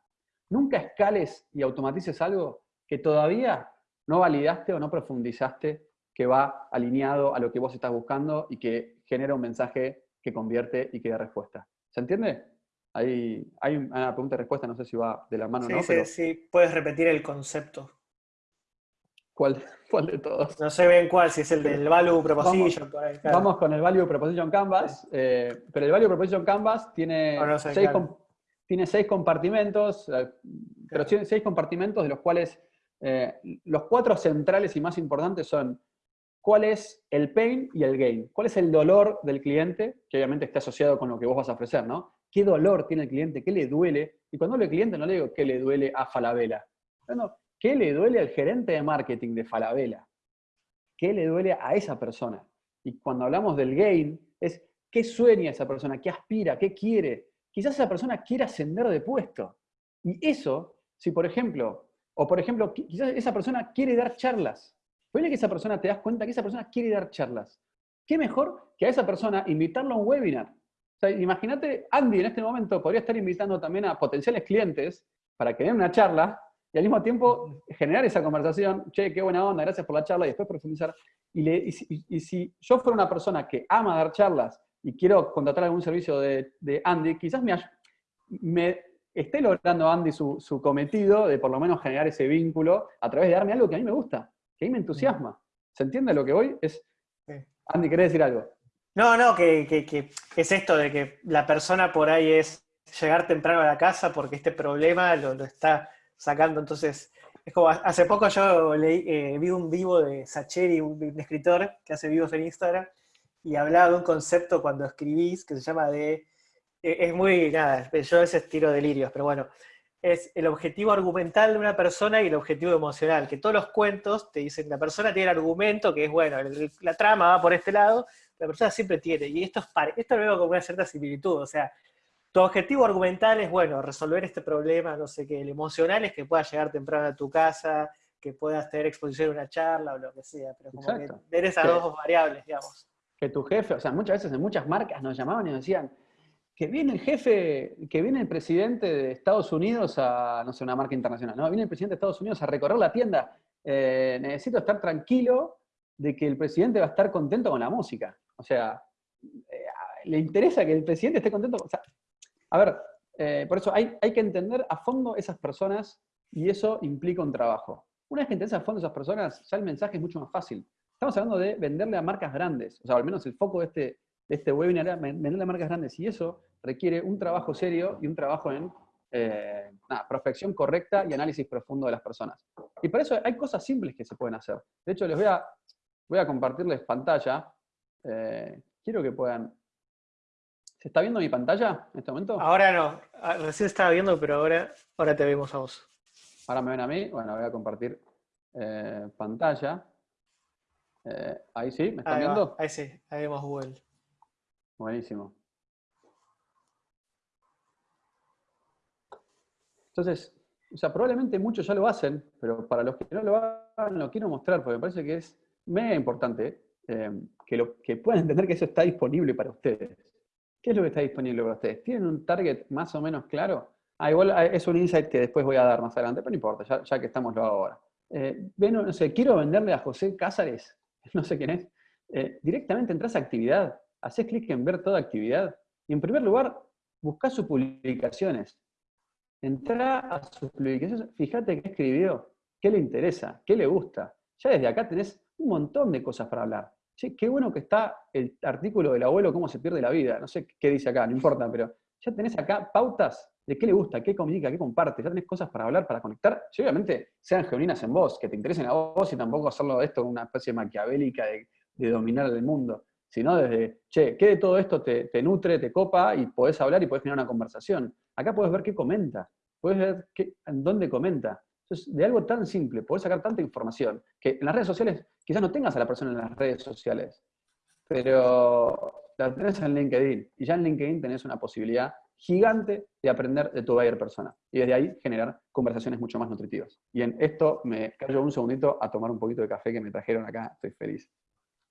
Nunca escales y automatices algo que todavía no validaste o no profundizaste que va alineado a lo que vos estás buscando y que genera un mensaje que convierte y que da respuesta. ¿Se entiende? Hay, hay una pregunta y respuesta, no sé si va de la mano o no. Sí, sí, puedes repetir el concepto. ¿Cuál, ¿Cuál, de todos? No sé bien cuál, si es el del Value Proposition. Vamos, con el Value Proposition Canvas, eh, pero el Value Proposition Canvas tiene, seis, tiene seis compartimentos, eh, pero tiene seis compartimentos de los cuales eh, los cuatro centrales y más importantes son cuál es el pain y el gain, cuál es el dolor del cliente, que obviamente está asociado con lo que vos vas a ofrecer, ¿no? qué dolor tiene el cliente, qué le duele. Y cuando hablo de cliente no le digo qué le duele a Falabella. No, ¿qué le duele al gerente de marketing de Falabella? ¿Qué le duele a esa persona? Y cuando hablamos del gain, es qué sueña esa persona, qué aspira, qué quiere. Quizás esa persona quiere ascender de puesto. Y eso, si por ejemplo, o por ejemplo, quizás esa persona quiere dar charlas. Puede que esa persona te das cuenta que esa persona quiere dar charlas. ¿Qué mejor que a esa persona invitarlo a un webinar? imagínate, Andy en este momento podría estar invitando también a potenciales clientes para que den una charla y al mismo tiempo generar esa conversación, che, qué buena onda, gracias por la charla, y después profundizar. Y, si yo fuera una persona que ama dar charlas y quiero contratar algún servicio de, Andy, quizás me, me, esté logrando Andy su, cometido de por lo menos generar ese vínculo a través de darme algo que a mí me gusta, que a mí me entusiasma. ¿Se entiende lo que voy? Es, Andy, ¿querés decir algo? No, no, que, es esto de que la persona por ahí es llegar temprano a la casa porque este problema lo, está sacando. Entonces, es como, hace poco yo leí, eh, vi un vivo de Sacheri, un, escritor que hace vivos en Instagram, y hablaba de un concepto cuando escribís que se llama de, es muy, nada, yo a veces tiro delirios, pero bueno, es el objetivo argumental de una persona y el objetivo emocional, que todos los cuentos te dicen, la persona tiene el argumento, que es, bueno, la trama va por este lado, la persona siempre tiene, y esto, es esto lo veo como una cierta similitud, o sea, tu objetivo argumental es, bueno, resolver este problema, no sé qué, el emocional es que puedas llegar temprano a tu casa, que puedas tener exposición a una charla o lo que sea, pero como que ver esas dos variables, digamos. Que tu jefe, o sea, muchas veces en muchas marcas nos llamaban y nos decían, que viene el jefe, que viene el presidente de Estados Unidos a, no sé, una marca internacional, no, viene el presidente de Estados Unidos a recorrer la tienda, eh, necesito estar tranquilo de que el presidente va a estar contento con la música. O sea, eh, le interesa que el presidente esté contento. O sea, a ver, eh, por eso hay, hay, que entender a fondo esas personas y eso implica un trabajo. Una vez que entiendes a fondo esas personas, ya el mensaje es mucho más fácil. Estamos hablando de venderle a marcas grandes, o sea, al menos el foco de este, de este webinar es venderle a marcas grandes y eso requiere un trabajo serio y un trabajo en eh, prospección correcta y análisis profundo de las personas. Y por eso hay cosas simples que se pueden hacer. De hecho, les voy a, voy a compartirles pantalla eh, quiero que puedan... ¿Se está viendo mi pantalla en este momento? Ahora no, ah, recién estaba viendo, pero ahora, ahora te vemos a vos. Ahora me ven a mí, bueno, voy a compartir eh, pantalla. Eh, ahí sí, ¿me están viendo? Ahí sí, ahí vemos Google. Buenísimo. Entonces, o sea, probablemente muchos ya lo hacen, pero para los que no lo hagan, lo quiero mostrar, porque me parece que es mega importante. Em, que, lo, que puedan entender que eso está disponible para ustedes. ¿Qué es lo que está disponible para ustedes? ¿Tienen un target más o menos claro? Ah, igual ah, es un insight que después voy a dar más adelante, pero no importa, ya, que estamos lo ahora. Eh, no sé, quiero venderle a José Cázares, no sé quién es, eh, directamente entras a actividad, haces clic en ver toda actividad, y en primer lugar, buscas sus publicaciones. Entra a sus publicaciones, fíjate qué escribió, qué le interesa, qué le gusta. Ya desde acá tenés un montón de cosas para hablar. Sí, qué bueno que está el artículo del abuelo, cómo se pierde la vida. No sé qué dice acá, no importa, pero ya tenés acá pautas de qué le gusta, qué comunica, qué comparte. Ya tenés cosas para hablar, para conectar. Y obviamente sean genuinas en vos, que te interesen a vos y tampoco hacerlo de esto una especie maquiavélica de, dominar el mundo. Sino desde, che, ¿qué de todo esto te, nutre, te copa y podés hablar y podés generar una conversación? Acá podés ver qué comenta, podés ver qué, dónde comenta. Entonces, de algo tan simple, podés sacar tanta información, que en las redes sociales quizás no tengas a la persona en las redes sociales, pero la tenés en LinkedIn, y ya en LinkedIn tenés una posibilidad gigante de aprender de tu buyer persona. Y desde ahí generar conversaciones mucho más nutritivas. Y en esto me callo un segundito a tomar un poquito de café que me trajeron acá. Estoy feliz.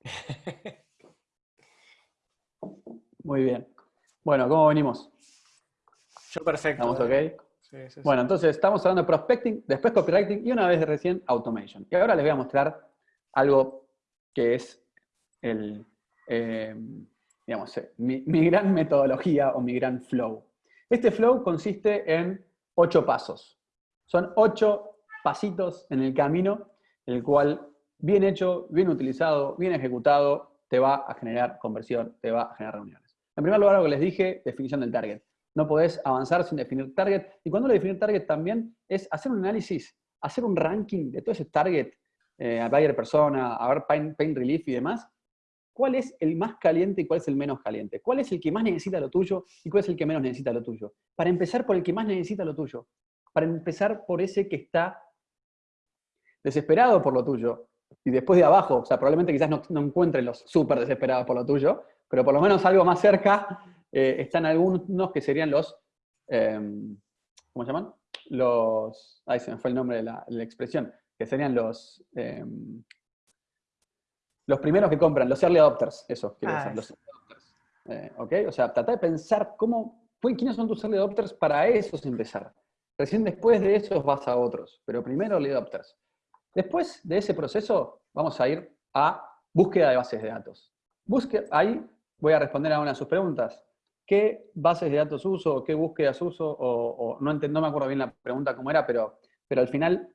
Muy bien. Bueno, ¿cómo venimos? Yo perfecto. ¿Estamos ok? Bueno, entonces estamos hablando de prospecting, después copywriting y una vez de recién automation. Y ahora les voy a mostrar algo que es el, eh, digamos, eh, mi, gran metodología o mi gran flow. Este flow consiste en ocho pasos. Son ocho pasitos en el camino, el cual, bien hecho, bien utilizado, bien ejecutado, te va a generar conversión, te va a generar reuniones. En primer lugar, lo que les dije, definición del target. No podés avanzar sin definir target. Y cuando lo definir target también es hacer un análisis, hacer un ranking de todo ese target, eh, a buyer persona, a ver pain, pain relief y demás. ¿Cuál es el más caliente y cuál es el menos caliente? ¿Cuál es el que más necesita lo tuyo y cuál es el que menos necesita lo tuyo? Para empezar por el que más necesita lo tuyo. Para empezar por ese que está desesperado por lo tuyo. Y después de abajo, o sea, probablemente quizás no, no encuentren los súper desesperados por lo tuyo, pero por lo menos algo más cerca eh, están algunos que serían los, em, ¿cómo se llaman? Los, ay, se me fue el nombre de la, expresión, que serían los, em, los primeros que compran, los early adopters, eso, quiero decir, ah, los early adopters. Eh, ¿Ok? O sea, trata de pensar cómo, quiénes son tus early adopters para esos empezar. Recién después de esos vas a otros, pero primero early adopters. Después de ese proceso, vamos a ir a búsqueda de bases de datos. Busque, ahí voy a responder a una de sus preguntas qué bases de datos uso, qué búsquedas uso, o, no, no me acuerdo bien la pregunta cómo era, pero, pero al final,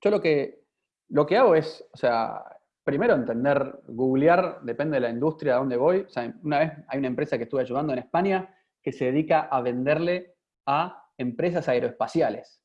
yo lo que, lo que hago es, o sea, primero entender, googlear, depende de la industria, a dónde voy. O sea, una vez hay una empresa que estuve ayudando en España que se dedica a venderle a empresas aeroespaciales.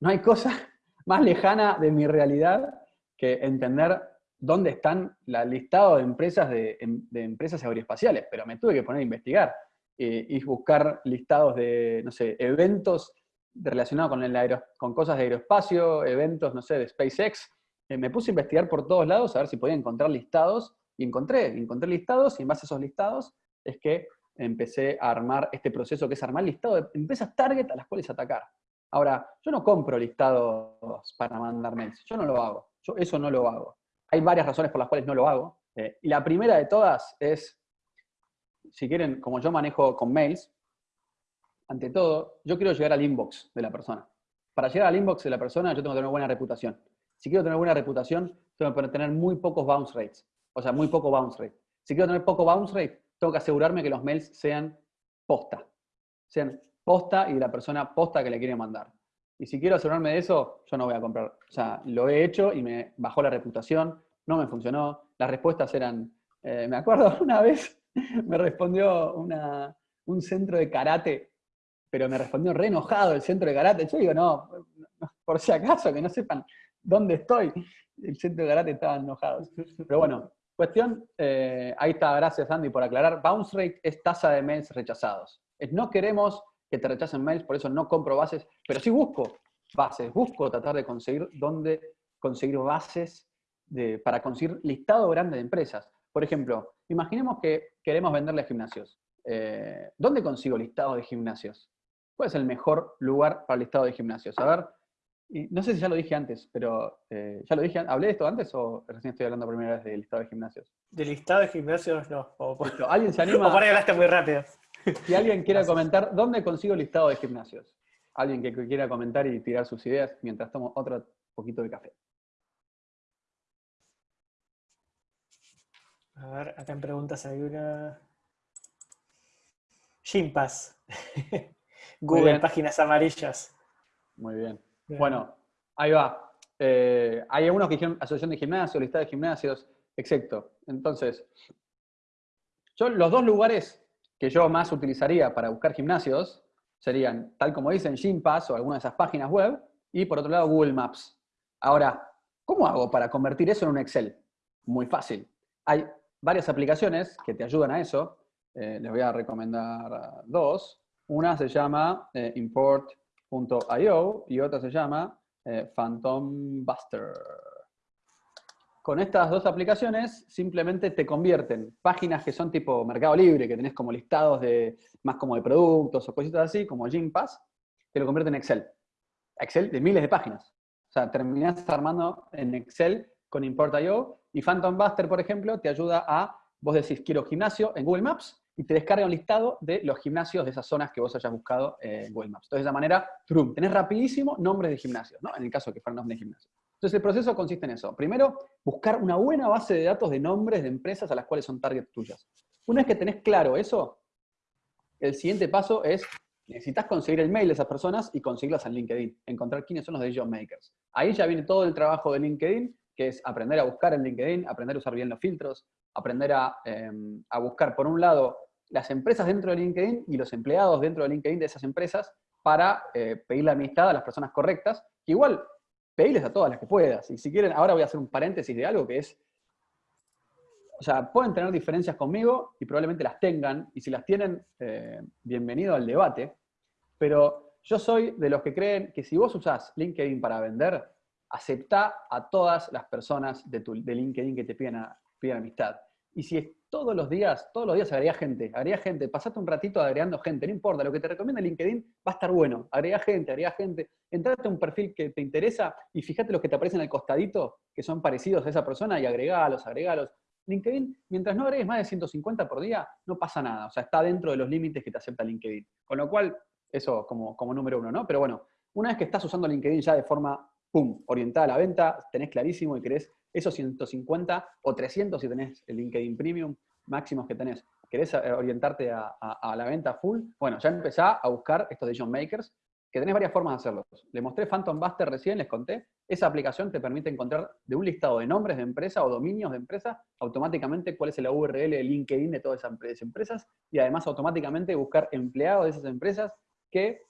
No hay cosa más lejana de mi realidad que entender dónde están el listado de empresas, em, de, empresas aeroespaciales, pero me tuve que poner a investigar eh, y buscar listados de, no sé, eventos relacionados con, con cosas de aeroespacio, eventos, no sé, de SpaceX. Eh, me puse a investigar por todos lados a ver si podía encontrar listados y encontré, encontré listados y en base a esos listados es que empecé a armar este proceso que es armar listado de empresas target a las cuales atacar. Ahora, yo no compro listados para mandar mails, yo no lo hago, yo eso no lo hago. Hay varias razones por las cuales no lo hago. Eh, y la primera de todas es, si quieren, como yo manejo con mails, ante todo, yo quiero llegar al inbox de la persona. Para llegar al inbox de la persona, yo tengo que tener una buena reputación. Si quiero tener buena reputación, tengo que tener muy pocos bounce rates. O sea, muy poco bounce rate. Si quiero tener poco bounce rate, tengo que asegurarme que los mails sean posta. Sean posta y la persona posta que le quiere mandar. Y si quiero asegurarme de eso, yo no voy a comprar. O sea, lo he hecho y me bajó la reputación, no me funcionó. Las respuestas eran, eh, me acuerdo una vez, me respondió un centro de karate, pero me respondió re enojado el centro de karate. Yo digo, no, por si acaso, que no sepan dónde estoy. El centro de karate estaba enojado. Pero bueno, cuestión, eh, ahí está, gracias Andy por aclarar. Bounce rate es tasa de mails rechazados. No queremos que te rechacen mails, por eso no compro bases, pero sí busco bases, busco tratar de conseguir dónde conseguir bases de, para conseguir listado grande de empresas. Por ejemplo, imaginemos que queremos venderle gimnasios. Eh, ¿Dónde consigo listado de gimnasios? ¿Cuál es el mejor lugar para el listado de gimnasios? A ver, y no sé si ya lo dije antes, pero eh, ¿ya lo dije? ¿Hablé de esto antes o recién estoy hablando primera vez del listado de gimnasios? De listado de gimnasios no. ¿Alguien se anima? O por ahí hablaste muy rápido. Si alguien quiera comentar, ¿dónde consigo listado de gimnasios? Alguien que quiera comentar y tirar sus ideas mientras tomo otro poquito de café. A ver, acá en preguntas hay una... Gympass. Google, páginas amarillas. Muy bien. Bueno, ahí va. Eh, hay algunos que dijeron asociación de gimnasios, listado de gimnasios, exacto. Entonces, yo los dos lugares que yo más utilizaría para buscar gimnasios serían, tal como dicen, Gympass o alguna de esas páginas web, y por otro lado Google Maps. Ahora, ¿cómo hago para convertir eso en un Excel? Muy fácil. Hay varias aplicaciones que te ayudan a eso. Eh, les voy a recomendar dos. Una se llama eh, import.io y otra se llama eh, Phantom Buster. Con estas dos aplicaciones simplemente te convierten páginas que son tipo Mercado Libre, que tenés como listados de más como de productos o cositas así, como Gympass, te lo convierte en Excel. Excel de miles de páginas. O sea, terminás armando en Excel con Import.io y Phantom Buster, por ejemplo, te ayuda a, vos decís, quiero gimnasio en Google Maps y te descarga un listado de los gimnasios de esas zonas que vos hayas buscado en Google Maps. Entonces, de esa manera, trum, tenés rapidísimo nombres de gimnasios, ¿no? En el caso que fueran nombres de gimnasio. Entonces, el proceso consiste en eso. Primero, buscar una buena base de datos de nombres de empresas a las cuales son targets tuyas. Una vez que tenés claro eso, el siguiente paso es, necesitas conseguir el mail de esas personas y conseguirlas en LinkedIn, encontrar quiénes son los decision makers. Ahí ya viene todo el trabajo de LinkedIn, que es aprender a buscar en LinkedIn, aprender a usar bien los filtros, aprender a, em, buscar, por un lado, las empresas dentro de LinkedIn y los empleados dentro de LinkedIn de esas empresas para eh, pedir la amistad a las personas correctas, que igual pedirles a todas las que puedas. Y si quieren, ahora voy a hacer un paréntesis de algo que es, o sea, pueden tener diferencias conmigo y probablemente las tengan, y si las tienen, eh, bienvenido al debate, pero yo soy de los que creen que si vos usás LinkedIn para vender, acepta a todas las personas de, tu, de LinkedIn que te piden, piden amistad. Y si es todos los días, todos los días agrega gente, agrega gente, pasate un ratito agregando gente, no importa, lo que te recomienda LinkedIn va a estar bueno, agrega gente, agrega gente, entrate a un perfil que te interesa y fíjate los que te aparecen al costadito, que son parecidos a esa persona y agregalos, agregalos. LinkedIn, mientras no agregues más de 150 por día, no pasa nada, o sea, está dentro de los límites que te acepta LinkedIn. Con lo cual, eso como, como número uno, ¿no? Pero bueno, una vez que estás usando LinkedIn ya de forma, pum, orientada a la venta, tenés clarísimo y querés esos 150 o 300 si tenés el LinkedIn Premium máximos que tenés, querés eh, orientarte a, la venta full, bueno, ya empezá a buscar estos decision makers, que tenés varias formas de hacerlo. Le mostré Phantom Buster recién, les conté. Esa aplicación te permite encontrar de un listado de nombres de empresa o dominios de empresa, automáticamente cuál es la URL de LinkedIn de todas esas empresas, y además automáticamente buscar empleados de esas empresas que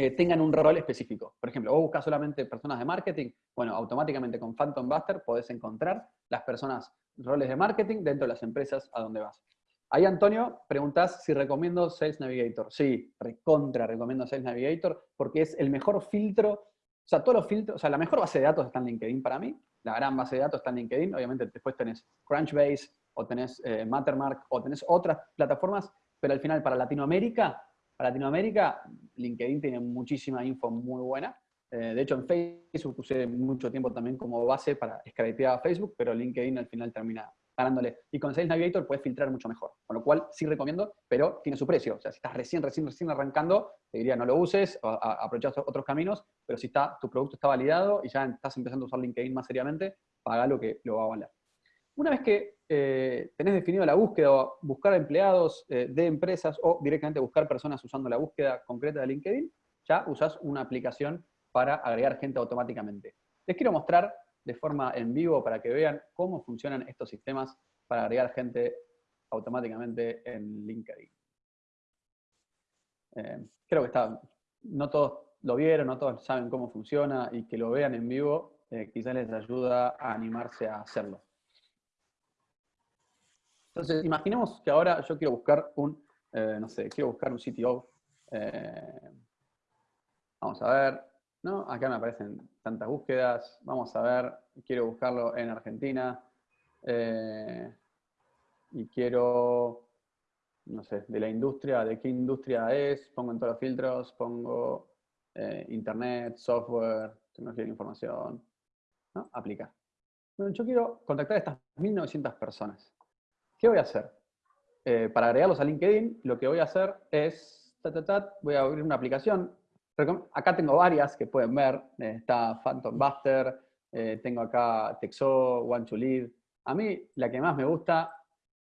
eh, tengan un rol específico. Por ejemplo, vos buscas solamente personas de marketing, bueno, automáticamente con Phantom Buster podés encontrar las personas, roles de marketing dentro de las empresas a donde vas. Ahí, Antonio, preguntás si recomiendo Sales Navigator. Sí, recontra recomiendo Sales Navigator porque es el mejor filtro, o sea, todos los filtros, o sea, la mejor base de datos está en LinkedIn para mí, la gran base de datos está en LinkedIn, obviamente después tenés Crunchbase, o tenés eh, Mattermark, o tenés otras plataformas, pero al final para Latinoamérica para Latinoamérica, LinkedIn tiene muchísima info muy buena. Eh, de hecho, en Facebook usé mucho tiempo también como base para scrapear a Facebook, pero LinkedIn al final termina ganándole. Y con Sales Navigator puedes filtrar mucho mejor. Con lo cual, sí recomiendo, pero tiene su precio. O sea, si estás recién, recién, recién arrancando, te diría no lo uses, aprovechas otros caminos, pero si está, tu producto está validado y ya estás empezando a usar LinkedIn más seriamente, paga lo que lo va a valer. Una vez que eh, tenés definido la búsqueda, o buscar empleados eh, de empresas o directamente buscar personas usando la búsqueda concreta de LinkedIn, ya usás una aplicación para agregar gente automáticamente. Les quiero mostrar de forma en vivo para que vean cómo funcionan estos sistemas para agregar gente automáticamente en LinkedIn. Eh, creo que está, no todos lo vieron, no todos saben cómo funciona y que lo vean en vivo quizás les ayuda a animarse a hacerlo. Entonces, imaginemos que ahora yo quiero buscar un, eh, no sé, quiero buscar un CTO. Eh, vamos a ver, ¿no? Acá me aparecen tantas búsquedas. Vamos a ver, quiero buscarlo en Argentina. Eh, y quiero, no sé, de la industria, de qué industria es, pongo en todos los filtros, pongo internet, software, tecnología de información, ¿no? Aplicar. Bueno, yo quiero contactar a estas 1.900 personas. ¿Qué voy a hacer? Eh, para agregarlos a LinkedIn, lo que voy a hacer es, voy a abrir una aplicación. Acá tengo varias que pueden ver. Eh, está Phantom Buster, eh, tengo acá Texo, One to Lead. A mí la que más me gusta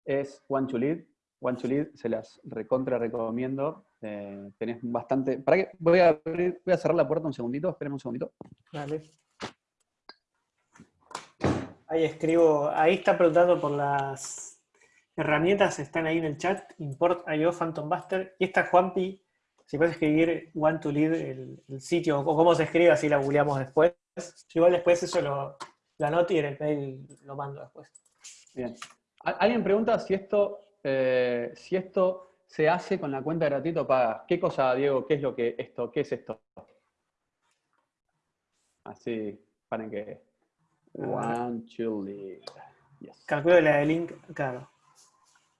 es One to Lead. One to Lead se las recontra recomiendo. tenés bastante... ¿Para qué? Voy a, voy a cerrar la puerta un segundito, espérenme un segundito. Dale. Ahí escribo, ahí está preguntando por las herramientas están ahí en el chat, import IO Phantom Buster, y esta Juanpi, si puedes escribir one to lead el, sitio, o cómo se escribe, así la googleamos después. igual después eso lo, la anoto y en el mail lo mando después. Bien. Alguien pregunta si esto, eh, si esto se hace con la cuenta gratuito paga. ¿Qué cosa, Diego? ¿Qué es lo que esto? ¿Qué es esto? Así, paren que Want to lead. Yes. Calculo la de link, claro.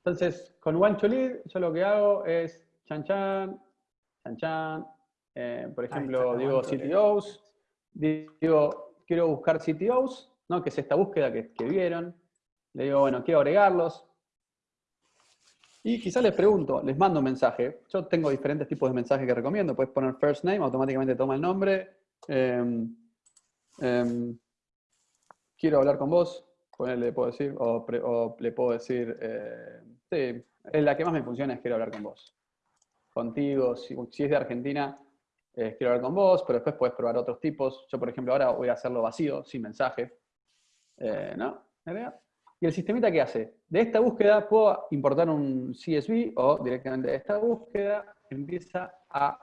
Entonces, con Want to lead, yo lo que hago es chan chan, chan chan. Eh, por ejemplo, digo CTOs, digo, quiero buscar CTOs, ¿no? que es esta búsqueda que, que vieron. Le digo, bueno, quiero agregarlos. Y quizás les pregunto, les mando un mensaje. Yo tengo diferentes tipos de mensajes que recomiendo. Puedes poner first name, automáticamente toma el nombre. Em, em, quiero hablar con vos, le puedo decir, o, le puedo decir, eh, sí, la que más me funciona es quiero hablar con vos. Contigo, si, es de Argentina, quiero hablar con vos, pero después puedes probar otros tipos. Yo, por ejemplo, ahora voy a hacerlo vacío, sin mensaje. Eh, ¿No? ¿Y el sistemita qué hace? De esta búsqueda puedo importar un CSV o directamente de esta búsqueda empieza a,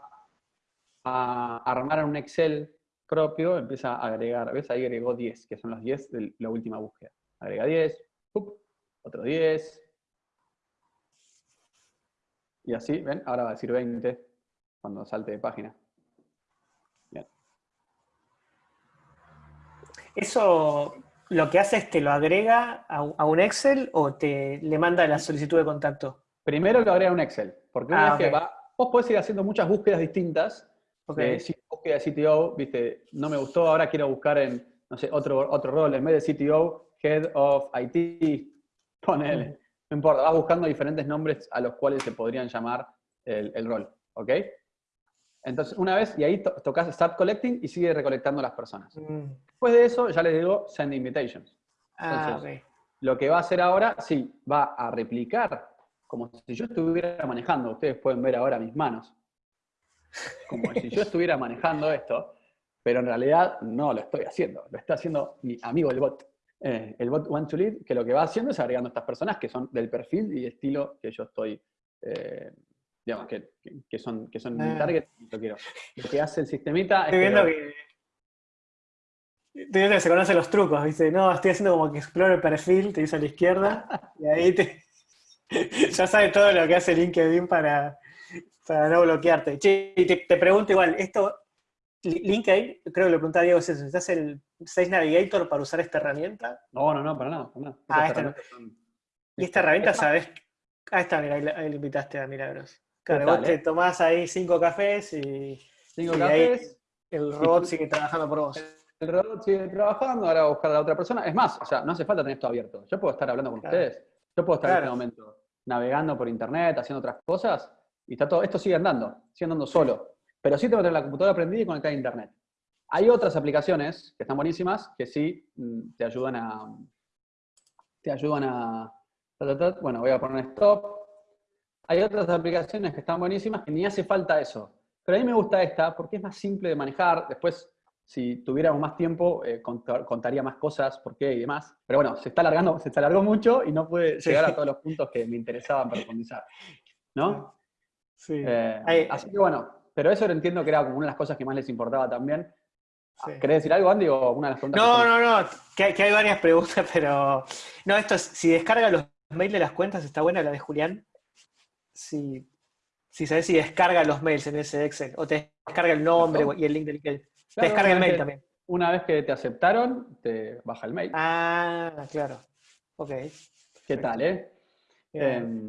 armar un Excel propio, empieza a agregar, ¿ves? Ahí agregó 10, que son los 10 de la última búsqueda. Agrega 10, otro 10. Y así, ¿ven? Ahora va a decir 20 cuando salte de página. Bien. Eso lo que hace es que lo agrega a, un Excel o te le manda la solicitud de contacto? Primero lo agrega a un Excel, porque una ah, vez que va, vos podés ir haciendo muchas búsquedas distintas. Okay. Búsqueda de CTO, viste, no me gustó, ahora quiero buscar en, no sé, otro, otro rol, en vez de CTO, Head of IT, ponele. No importa, vas buscando diferentes nombres a los cuales se podrían llamar el, el rol, ¿ok? Entonces, una vez, y ahí tocas Start Collecting y sigue recolectando las personas. Mm. Después de eso, ya les digo Send Invitations. Ah, lo que va a hacer ahora, sí, va a replicar, como si yo estuviera manejando. Ustedes pueden ver ahora mis manos. Como si yo estuviera manejando esto, pero en realidad no lo estoy haciendo. Lo está haciendo mi amigo el bot. Eh, el bot One to Lead, que lo que va haciendo es agregando estas personas que son del perfil y estilo que yo estoy eh, digamos, que, que, son, que son mi ah. target, lo quiero. Lo que hace el sistemita Estoy viendo que... Estoy viendo que se conocen los trucos, dice, no, estoy haciendo como que explore el perfil, te dice a la izquierda, y ahí te... ya sabe todo lo que hace LinkedIn para, para no bloquearte. Che, te, te, pregunto igual, esto, LinkedIn, creo que lo preguntaba Diego, ¿es ¿necesitas el Sales Navigator para usar esta herramienta? No, no, no, para nada. Para nada. Ah, esta no. Y esta herramienta, ¿sabes? Ahí está, mira, ahí le invitaste a Milagros. Claro, vos te tomás ahí cinco cafés y, cinco cafés, el robot sigue trabajando por vos. El robot sigue trabajando, ahora va a buscar a la otra persona. Es más, o sea, no hace falta tener esto abierto. Yo puedo estar hablando con ustedes. Yo puedo estar en este momento navegando por internet, haciendo otras cosas, y está todo, esto sigue andando, sigue andando solo. Pero sí tengo que tener la computadora prendida y conectada a internet. Hay otras aplicaciones que están buenísimas, que sí mm, te ayudan a. Te ayudan a. Bueno, voy a poner stop hay otras aplicaciones que están buenísimas que ni hace falta eso. Pero a mí me gusta esta porque es más simple de manejar. Después, si tuviéramos más tiempo, eh, contaría más cosas, por qué y demás. Pero bueno, se está alargando, se alargó mucho y no puede llegar a todos los puntos que me interesaban profundizar. ¿No? Sí. Eh, así que bueno, pero eso lo entiendo que era como una de las cosas que más les importaba también. Sí. ¿Querés decir algo, Andy, o una de las preguntas? No, no, no, que, que, hay varias preguntas, pero... No, esto es, si descarga los mails de las cuentas, está buena la de Julián si, si sabes si descarga los mails en ese Excel, o te descarga el nombre y el link del Te descarga el mail también. Una vez que te aceptaron, te baja el mail. Ah, claro. Ok. ¿Qué tal, eh? Em,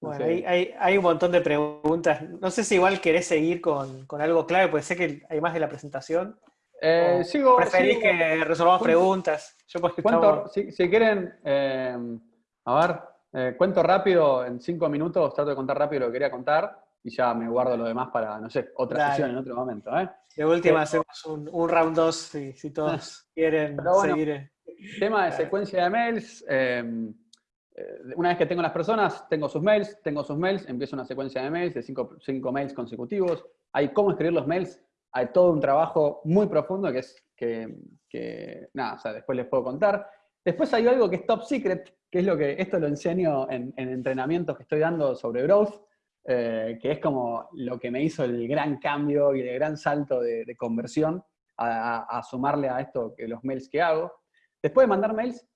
bueno, hay, un montón de preguntas. No sé si igual querés seguir con, algo clave, puede ser que hay más de la presentación. Eh, sigo, ¿Preferís que resolvamos preguntas? Yo si, si, quieren, em, a ver, eh, cuento rápido, en cinco minutos trato de contar rápido lo que quería contar y ya me guardo lo demás para, no sé, otra sesión en otro momento. ¿eh? De última hacemos un, round 2 si, todos quieren seguir. Tema de secuencia de mails. Una vez que tengo las personas, tengo sus mails, tengo sus mails, empiezo una secuencia de mails de cinco, cinco mails consecutivos. Hay cómo escribir los mails, hay todo un trabajo muy profundo que es que, nada, o sea, después les puedo contar. Después hay algo que es top secret, que es lo que, esto lo enseño en, entrenamientos que estoy dando sobre growth, eh, que es como lo que me hizo el gran cambio y el gran salto de, conversión a, sumarle a esto que los mails que hago. Después de mandar mails,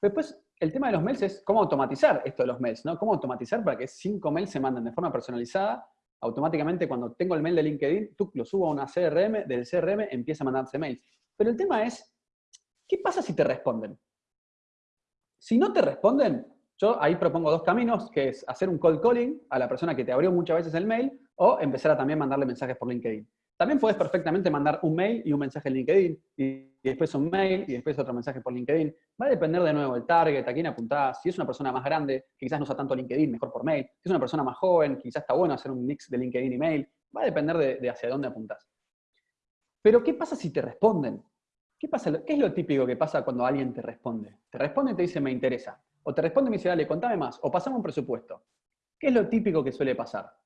después el tema de los mails es cómo automatizar esto de los mails, ¿no? Cómo automatizar para que cinco mails se manden de forma personalizada. Automáticamente cuando tengo el mail de LinkedIn, tú lo subo a una CRM, del CRM empieza a mandarse mails. Pero el tema es ¿qué pasa si te responden? Si no te responden, yo ahí propongo dos caminos, que es hacer un cold calling a la persona que te abrió muchas veces el mail o empezar a también mandarle mensajes por LinkedIn. También puedes perfectamente mandar un mail y un mensaje en LinkedIn, y después un mail y después otro mensaje por LinkedIn. Va a depender de nuevo del target, a quién apuntás. Si es una persona más grande, que quizás no usa tanto LinkedIn, mejor por mail. Si es una persona más joven, quizás está bueno hacer un mix de LinkedIn y mail. Va a depender de, hacia dónde apuntás. Pero, ¿qué pasa si te responden? ¿Qué, pasa, ¿Qué es lo típico que pasa cuando alguien te responde? Te responde y te dice, me interesa. O te responde y me dice, dale, contame más. O pasamos un presupuesto. ¿Qué es lo típico que suele pasar?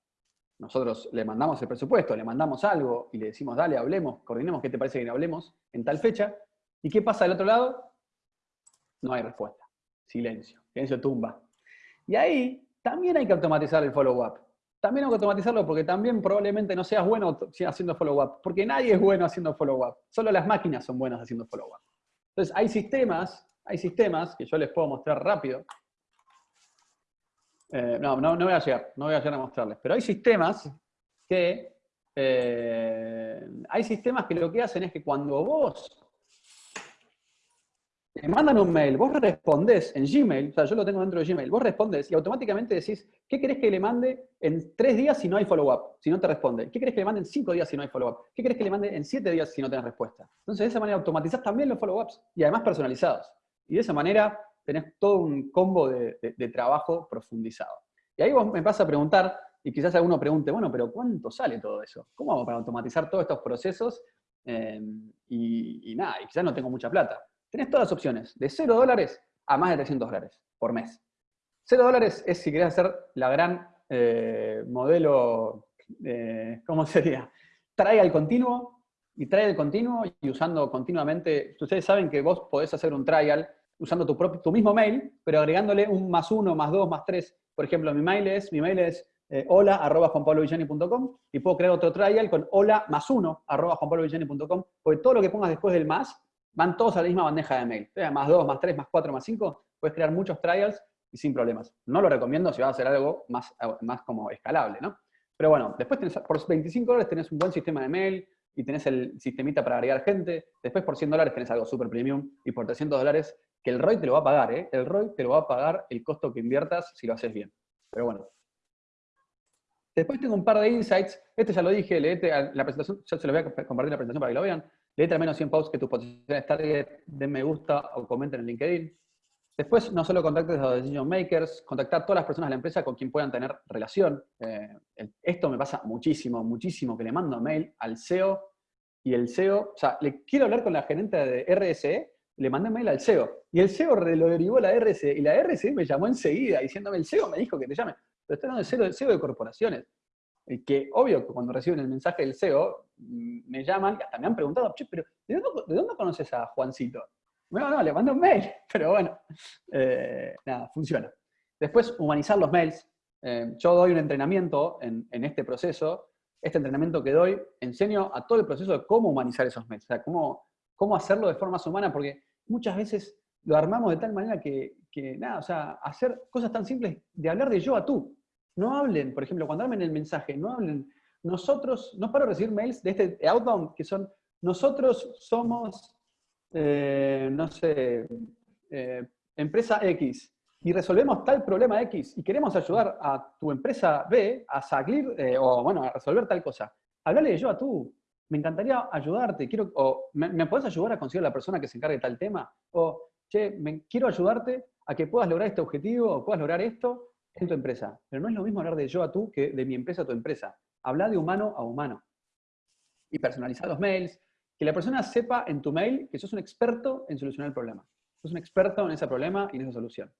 Nosotros le mandamos el presupuesto, le mandamos algo y le decimos, dale, hablemos, coordinemos qué te parece que hablemos en tal fecha. ¿Y qué pasa del otro lado? No hay respuesta. Silencio. Silencio tumba. Y ahí también hay que automatizar el follow-up. También hay que automatizarlo porque también probablemente no seas bueno haciendo follow-up. Porque nadie es bueno haciendo follow-up. Solo las máquinas son buenas haciendo follow-up. Entonces hay sistemas, hay sistemas que yo les puedo mostrar rápido, eh, no, no, voy a llegar, no voy a llegar a mostrarles. Pero hay sistemas que eh, hay sistemas que lo que hacen es que cuando vos te mandan un mail, vos respondés en Gmail, o sea, yo lo tengo dentro de Gmail, vos respondés y automáticamente decís, ¿qué querés que le mande en tres días si no hay follow-up? Si no te responde. ¿Qué querés que le mande en cinco días si no hay follow-up? ¿Qué querés que le mande en siete días si no tenés respuesta? Entonces, de esa manera automatizás también los follow-ups y además personalizados. Y de esa manera tenés todo un combo de, trabajo profundizado. Y ahí vos me vas a preguntar, y quizás alguno pregunte, bueno, pero ¿cuánto sale todo eso? ¿Cómo hago para automatizar todos estos procesos? Eh, y, nada, y quizás no tengo mucha plata. Tenés todas las opciones, de 0 dólares a más de 300 dólares por mes. 0 dólares es si querés hacer la gran eh, modelo, eh, ¿cómo sería? Trae al continuo, y trae al continuo y usando continuamente, ustedes saben que vos podés hacer un trial usando tu, propio, tu mismo mail, pero agregándole un más uno, más dos, más tres. Por ejemplo, mi mail es, mi mail es eh, hola arroba y puedo crear otro trial con hola más uno arroba porque todo lo que pongas después del más van todos a la misma bandeja de mail. más dos, más tres, más cuatro, más cinco, puedes crear muchos trials y sin problemas. No lo recomiendo si vas a hacer algo más, más como escalable, ¿no? Pero bueno, después tenés, por 25 dólares tenés un buen sistema de mail y tenés el sistemita para agregar gente. Después por 100 dólares tenés algo super premium y por 300 dólares que el ROI te lo va a pagar, ¿eh? El ROI te lo va a pagar el costo que inviertas si lo haces bien. Pero bueno. Después tengo un par de insights. Este ya lo dije, leete la presentación, ya se los voy a compartir la presentación para que lo vean. Leete al menos 100 posts que tus posiciones target, den me gusta o comenten en LinkedIn. Después, no solo contactes a los decision makers, contactar a todas las personas de la empresa con quien puedan tener relación. Eh, esto me pasa muchísimo, muchísimo, que le mando mail al CEO y el CEO, o sea, le quiero hablar con la gerente de RSE le mandé mail al CEO. Y el CEO lo derivó a la RC. Y la RC me llamó enseguida diciéndome, el CEO me dijo que te llame. Pero estoy hablando del CEO, de corporaciones. Y que obvio cuando reciben el mensaje del CEO, mm, me llaman, y hasta me han preguntado, che, pero ¿de dónde, conoces a Juancito? No, no, le mando un mail. Pero bueno, eh, nada, funciona. Después, humanizar los mails. Eh, yo doy un entrenamiento en, en, este proceso. Este entrenamiento que doy, enseño a todo el proceso de cómo humanizar esos mails. O sea, cómo, cómo hacerlo de forma humana, porque muchas veces lo armamos de tal manera que, nada, o sea, hacer cosas tan simples de hablar de yo a tú. No hablen, por ejemplo, cuando armen el mensaje, no hablen, nosotros, no paro de recibir mails de este outbound que son, nosotros somos, eh, no sé, eh, empresa X, y resolvemos tal problema X, y queremos ayudar a tu empresa B a salir, eh, o bueno, a resolver tal cosa. Hablale de yo a tú, me encantaría ayudarte, quiero, o ¿me, puedes ayudar a conseguir a la persona que se encargue de tal tema? O, che, me, quiero ayudarte a que puedas lograr este objetivo o puedas lograr esto en tu empresa. Pero no es lo mismo hablar de yo a tú que de mi empresa a tu empresa. Habla de humano a humano. Y personalizar los mails, que la persona sepa en tu mail que sos un experto en solucionar el problema. Sos un experto en ese problema y en esa solución.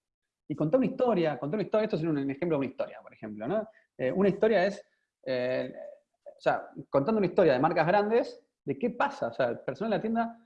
Y contar una historia, contar una historia, esto es un, ejemplo de una historia, por ejemplo. ¿no? Eh, una historia es, eh, o sea, contando una historia de marcas grandes, de qué pasa, o sea, el personal de la tienda,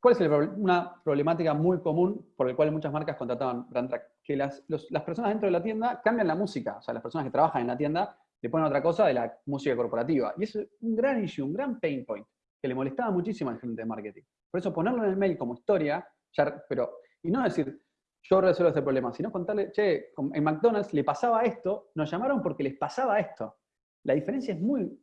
¿cuál es una problemática muy común por la cual muchas marcas contrataban Brand Que las, las personas dentro de la tienda cambian la música, o sea, las personas que trabajan en la tienda le ponen otra cosa de la música corporativa. Y es un gran issue, un gran pain point, que le molestaba muchísimo al gente de marketing. Por eso ponerlo en el mail como historia, ya, pero, y no decir, yo resuelvo este problema, sino contarle, che, en McDonald's le pasaba esto, nos llamaron porque les pasaba esto. La diferencia es muy,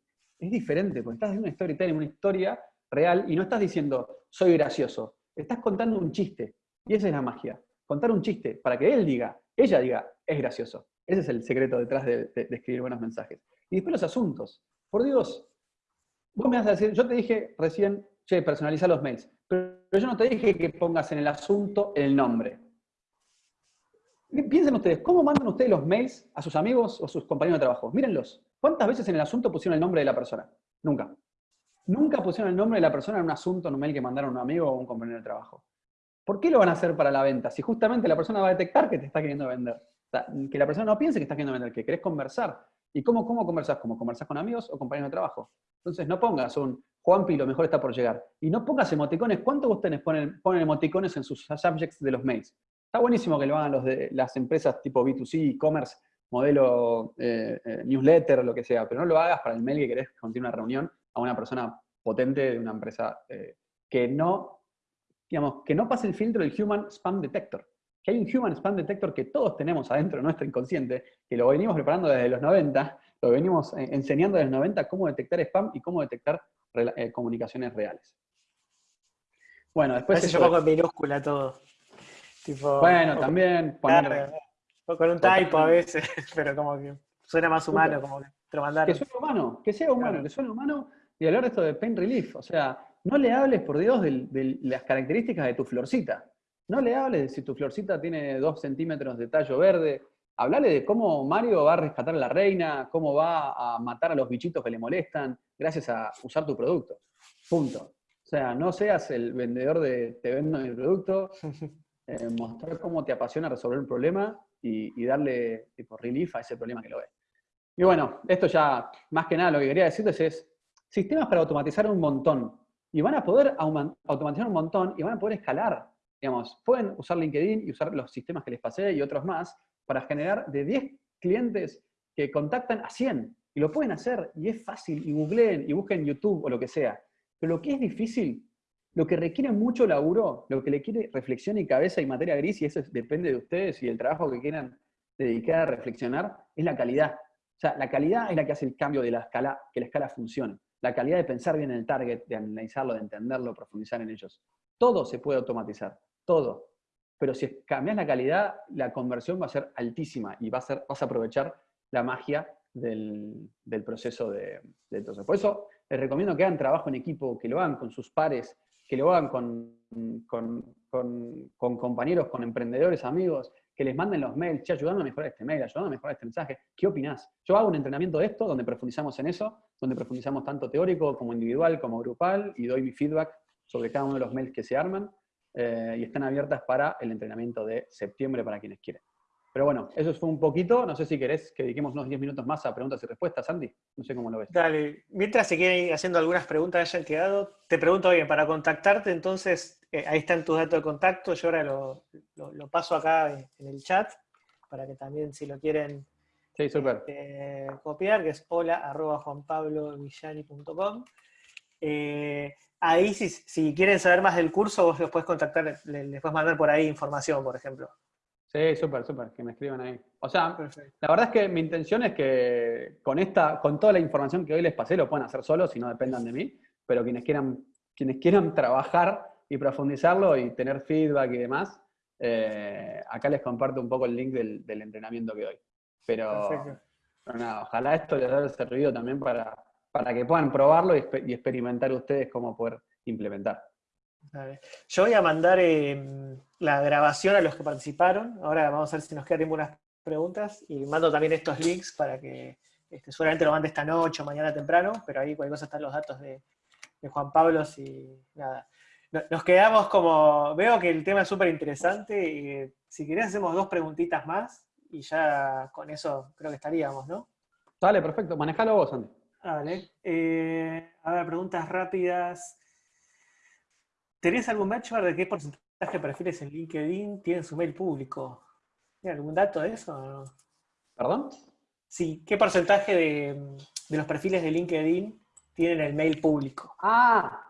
es diferente, porque estás haciendo una storytelling, una historia real, y no estás diciendo, soy gracioso. Estás contando un chiste. Y esa es la magia. Contar un chiste para que él diga, ella diga, es gracioso. Ese es el secreto detrás de, escribir buenos mensajes. Y después los asuntos. Por Dios, vos me vas a decir, yo te dije recién, che, personaliza los mails. Pero yo no te dije que pongas en el asunto el nombre. Piensen ustedes, ¿cómo mandan ustedes los mails a sus amigos o sus compañeros de trabajo? Mírenlos. ¿Cuántas veces en el asunto pusieron el nombre de la persona? Nunca. Nunca pusieron el nombre de la persona en un asunto, en un mail que mandaron a un amigo o a un compañero de trabajo. ¿Por qué lo van a hacer para la venta? Si justamente la persona va a detectar que te está queriendo vender. que la persona no piense que estás queriendo vender, que querés conversar. ¿Y cómo, cómo conversás? ¿Cómo conversás con amigos o compañeros de trabajo? Entonces no pongas un Juanpi, lo mejor está por llegar. Y no pongas emoticones. ¿Cuántos de ustedes ponen, ponen emoticones en sus subjects de los mails? Está buenísimo que lo hagan los de las empresas tipo B2C, e-commerce, modelo eh, eh, newsletter lo que sea, pero no lo hagas para el mail que querés contiene una reunión a una persona potente de una empresa eh, que no digamos, que no pase el filtro del Human Spam Detector. Que hay un Human Spam Detector que todos tenemos adentro de nuestro inconsciente, que lo venimos preparando desde los 90, lo venimos enseñando desde los 90 cómo detectar spam y cómo detectar comunicaciones reales. Bueno, después... Es un poco en minúscula todo. bueno, también... con un typo a veces, pero como que suena más humano, como que te lo mandaron. Que suene humano, que sea humano, que suene humano, y hablar de esto de pain relief, o sea, no le hables, por Dios, de, las características de tu florcita. No le hables de si tu florcita tiene dos centímetros de tallo verde. Hablale de cómo Mario va a rescatar a la reina, cómo va a matar a los bichitos que le molestan gracias a usar tu producto. Punto. O sea, no seas el vendedor de te vendo mi producto, eh, mostrar cómo te apasiona resolver un problema y, darle tipo relief a ese problema que lo ve. Y bueno, esto ya, más que nada, lo que quería decirles es sistemas para automatizar un montón y van a poder automatizar un montón y van a poder escalar. Digamos, pueden usar LinkedIn y usar los sistemas que les pasé y otros más para generar de 10 clientes que contactan a 100. Y lo pueden hacer, y es fácil, y googleen, y busquen YouTube o lo que sea. Pero lo que es difícil, lo que requiere mucho laburo, lo que le quiere reflexión y cabeza y materia gris, y eso depende de ustedes y el trabajo que quieran dedicar a reflexionar, es la calidad. O sea, la calidad es la que hace el cambio de la escala, que la escala funcione la calidad de pensar bien en el target, de analizarlo, de entenderlo, profundizar en ellos. Todo se puede automatizar, todo. Pero si cambias la calidad, la conversión va a ser altísima y va a ser, vas a aprovechar la magia del, proceso de, de todo Por eso les recomiendo que hagan trabajo en equipo, que lo hagan con sus pares, que lo hagan con, con compañeros, con emprendedores, amigos, que les manden los mails, che, ayudando a mejorar este mail, ayudando a mejorar este mensaje, ¿qué opinás? Yo hago un entrenamiento de esto donde profundizamos en eso, donde profundizamos tanto teórico como individual, como grupal, y doy mi feedback sobre cada uno de los mails que se arman, eh, y están abiertas para el entrenamiento de septiembre para quienes quieren. Pero bueno, eso fue un poquito. No sé si querés que dediquemos unos 10 minutos más a preguntas y respuestas, Sandy. No sé cómo lo ves. Dale. Mientras se quieren ir haciendo algunas preguntas que hayan quedado, te pregunto bien, para contactarte, entonces, eh, ahí están tus datos de contacto. Yo ahora lo, paso acá en, el chat, para que también, si lo quieren sí, super. Eh, copiar, que es hola arroba juanpablovillani.com. Eh, ahí, si, si, quieren saber más del curso, vos los puedes contactar, les puedes mandar por ahí información, por ejemplo. Sí, súper, súper, que me escriban ahí. O sea, la verdad es que mi intención es que con esta, con toda la información que hoy les pasé, lo puedan hacer solos y no dependan de mí, pero quienes quieran, quienes quieran trabajar y profundizarlo y tener feedback y demás, eh, acá les comparto un poco el link del, entrenamiento que doy. Pero, nada, ojalá esto les haya servido también para, para que puedan probarlo y experimentar ustedes cómo poder implementar. Yo voy a mandar em, la grabación a los que participaron. Ahora vamos a ver si nos quedan unas preguntas. Y mando también estos links para que este, seguramente lo mande esta noche o mañana temprano, pero ahí cualquier cosa están los datos de, Juan Pablo y nada. Nos quedamos como, veo que el tema es súper interesante y si querés hacemos dos preguntitas más y ya con eso creo que estaríamos, ¿no? Dale, perfecto. Manejalo vos, Andy. Vale. Eh, a ver, preguntas rápidas. ¿Tenés algún benchmark de qué porcentaje de perfiles en LinkedIn tienen su mail público? ¿Tiene algún dato de eso? ¿Perdón? Sí, ¿qué porcentaje de, los perfiles de LinkedIn tienen el mail público? Ah,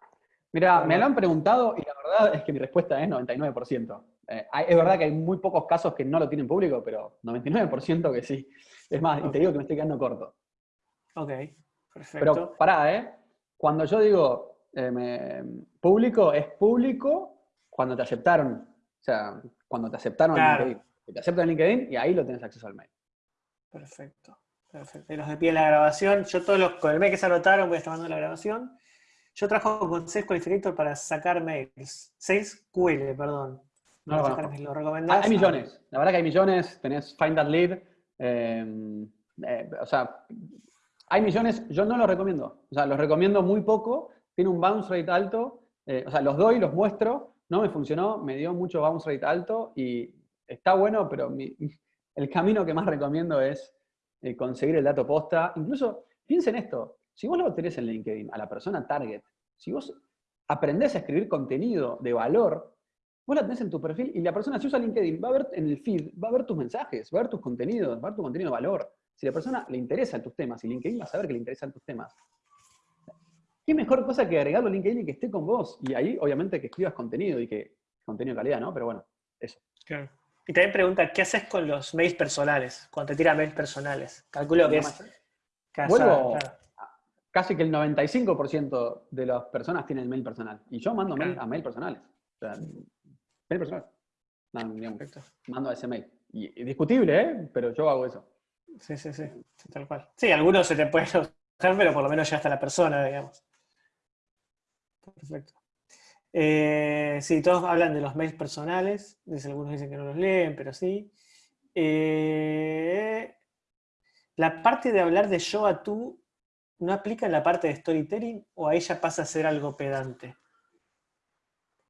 mira, me lo han preguntado y la verdad es que mi respuesta es 99%. Eh, es verdad que hay muy pocos casos que no lo tienen público, pero 99% que sí. Es más, y te digo que me estoy quedando corto. Ok, perfecto. Pero pará, ¿eh? Cuando yo digo eh, público es público cuando te aceptaron, o sea, cuando te aceptaron en LinkedIn. Te aceptan en LinkedIn y ahí lo tienes acceso al mail. Perfecto. Perfecto. Y los de pie en la grabación, yo todos los, con el mail que se anotaron voy a estar mandando la grabación. Yo trabajo con Sales Qualificator para sacar mails. Sales QL, perdón. No, lo recomendás? Hay millones, la verdad que hay millones. Tenés Find That Lead. Eh, eh, o sea, hay millones, yo no los recomiendo. O sea, los recomiendo muy poco. Tiene un bounce rate alto. Eh, o sea, los doy, los muestro. No me funcionó, me dio mucho bounce rate alto y está bueno, pero el camino que más recomiendo es conseguir el dato posta. Incluso, piensen esto, si vos lo tenés en LinkedIn a la persona target, si vos aprendés a escribir contenido de valor, vos la tenés en tu perfil y la persona si usa LinkedIn va a ver en el feed, va a ver tus mensajes, va a ver tus contenidos, va a ver tu contenido de valor. Si la persona le interesa tus temas y LinkedIn va a saber que le interesan tus temas. ¿Qué mejor cosa que agregarlo a LinkedIn y que esté con vos? Y ahí, obviamente, que escribas contenido y que contenido de calidad, ¿no? Pero bueno, eso. Claro. Y también pregunta, ¿qué haces con los mails personales? Cuando te tiran mails personales. Calculo que es... Vuelvo, casi que el 95% de las personas tienen mail personal. Y yo mando mail a mail personales. O sea, mail personal. mando a ese mail. Y, discutible, ¿eh? Pero yo hago eso. Sí, sí, sí, tal cual. Sí, algunos se te pueden usar, pero por lo menos ya está la persona, digamos. Perfecto. Eh, sí, todos hablan de los mails personales. Algunos dicen que no los leen, pero sí. Eh, la parte de hablar de yo a tú ¿no aplica en la parte de storytelling o a ella pasa a ser algo pedante?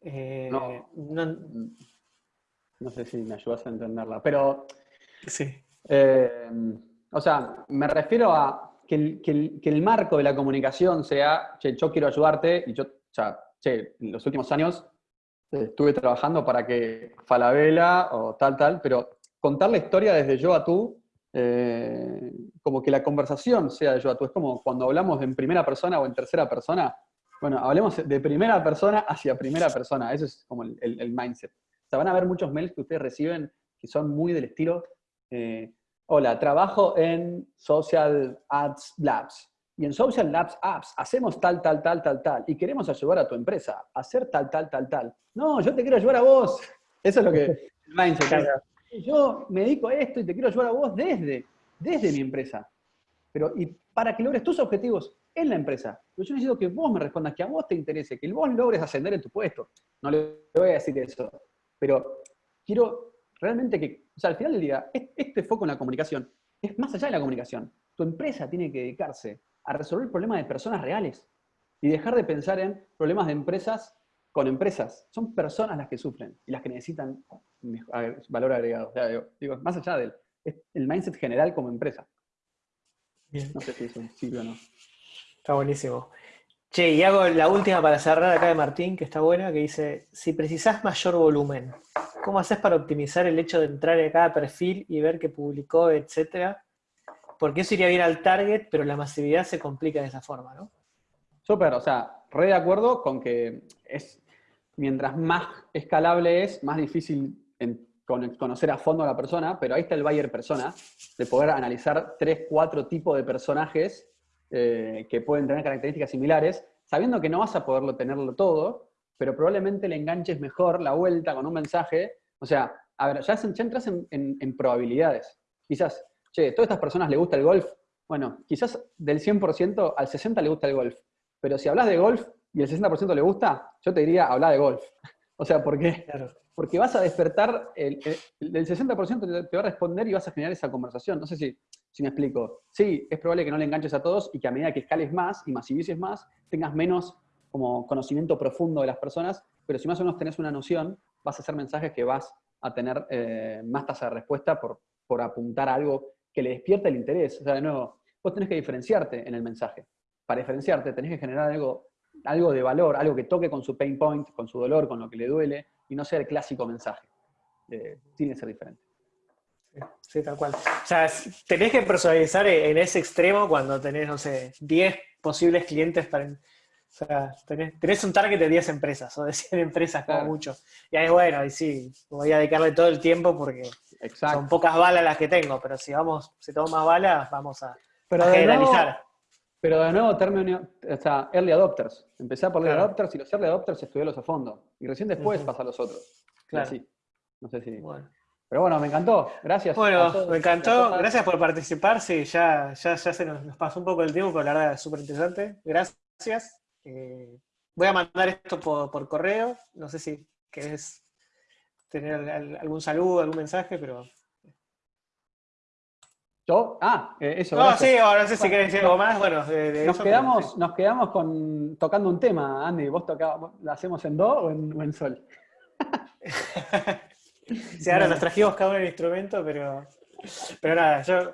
Eh, no, no, sé si me ayudas a entenderla, pero... Sí. Eh, o sea, me refiero a que el, marco de la comunicación sea, che, yo quiero ayudarte, y yo, o sea, che, en los últimos años estuve trabajando para que Falabella o tal, tal, pero contar la historia desde yo a tú eh, como que la conversación sea de yo a tú. Es como cuando hablamos en primera persona o en tercera persona. Bueno, hablemos de primera persona hacia primera persona. Eso es como el, mindset. O sea, van a haber muchos mails que ustedes reciben que son muy del estilo, eh, hola, trabajo en Social Ads Labs. Y en Social Labs Apps hacemos tal, tal, tal, tal, tal. Y queremos ayudar a tu empresa a hacer tal, tal, tal, tal. No, yo te quiero ayudar a vos. Eso es lo que el mindset yo me dedico a esto y te quiero ayudar a vos desde, desde mi empresa. Pero, y para que logres tus objetivos en la empresa. Pero yo necesito que vos me respondas, que a vos te interese, que vos logres ascender en tu puesto. No le voy a decir eso. Pero quiero realmente que, o sea, al final del día, este foco en la comunicación es más allá de la comunicación. Tu empresa tiene que dedicarse a resolver problemas de personas reales y dejar de pensar en problemas de empresas con empresas. Son personas las que sufren y las que necesitan valor agregado. digo, más allá del el mindset general como empresa. No sé si eso sirve o no. Está buenísimo. Che, y hago la última para cerrar acá de Martín, que está buena, que dice, si precisás mayor volumen, ¿cómo haces para optimizar el hecho de entrar en cada perfil y ver qué publicó, etcétera? Porque eso iría bien al target, pero la masividad se complica de esa forma, ¿no? Súper, o sea, re de acuerdo con que es, mientras más escalable es, más difícil conocer a fondo a la persona, pero ahí está el buyer persona, de poder analizar tres, cuatro tipos de personajes eh, que pueden tener características similares, sabiendo que no vas a poderlo tenerlo todo, pero probablemente le enganches mejor la vuelta con un mensaje. O sea, a ver, ya, entras en, probabilidades. Quizás, che, ¿todas estas personas le gusta el golf? Bueno, quizás del 100% al 60% le gusta el golf. Pero si hablas de golf y el 60% le gusta, yo te diría, habla de golf. o sea, ¿por qué? Claro porque vas a despertar, el, 60% te, va a responder y vas a generar esa conversación. No sé si, si me explico. Sí, es probable que no le enganches a todos y que a medida que escales más y masivices más, tengas menos como conocimiento profundo de las personas, pero si más o menos tenés una noción, vas a hacer mensajes que vas a tener eh, más tasa de respuesta por, por apuntar a algo que le despierta el interés. O sea, de nuevo, vos tenés que diferenciarte en el mensaje. Para diferenciarte tenés que generar algo, algo de valor, algo que toque con su pain point, con su dolor, con lo que le duele, y no sea el clásico mensaje. Tiene que ser diferente. Sí, tal cual. O sea, tenés que personalizar en ese extremo cuando tenés, no sé, 10 posibles clientes para... O sea, tenés, un target de 10 empresas o de 100 empresas como mucho. Y ahí, bueno, ahí sí, voy a dedicarle todo el tiempo porque son pocas balas las que tengo, pero si vamos, si tengo más balas, vamos a, pero generalizar. Pero de nuevo, término, o sea, early adopters. Empezar por early adopters y los early adopters estudiarlos a fondo. Y recién después pasa a los otros. Claro. Así. No sé si. Bueno. Pero bueno, me encantó. Gracias. Bueno, me encantó. Gracias por participar. Sí, ya, ya, ya se nos, pasó un poco el tiempo, pero la verdad es súper interesante. Gracias. Eh, voy a mandar esto por, por correo. No sé si querés tener algún saludo, algún mensaje, pero ¿Yo? Ah, eh, eso. No, sí, ahora no sé si querés decir algo más. Bueno, nos, quedamos, nos quedamos con, tocando un tema, Andy. ¿Vos tocabas, lo hacemos en do o en, sol? sí, ahora nos trajimos cada uno el instrumento, pero, pero nada, yo,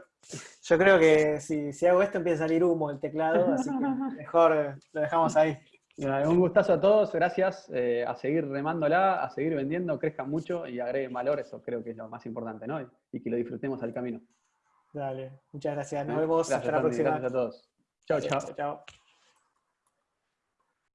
yo creo que si, si hago esto empieza a salir humo el teclado, así que mejor lo dejamos ahí. Un gustazo a todos, gracias. Eh, a seguir remándola, a seguir vendiendo, crezcan mucho y agreguen valor, eso creo que es lo más importante, ¿no? Y que lo disfrutemos al camino. Dale, muchas gracias. Nos vemos hasta la próxima. Gracias a todos. Chao, chao. Chao.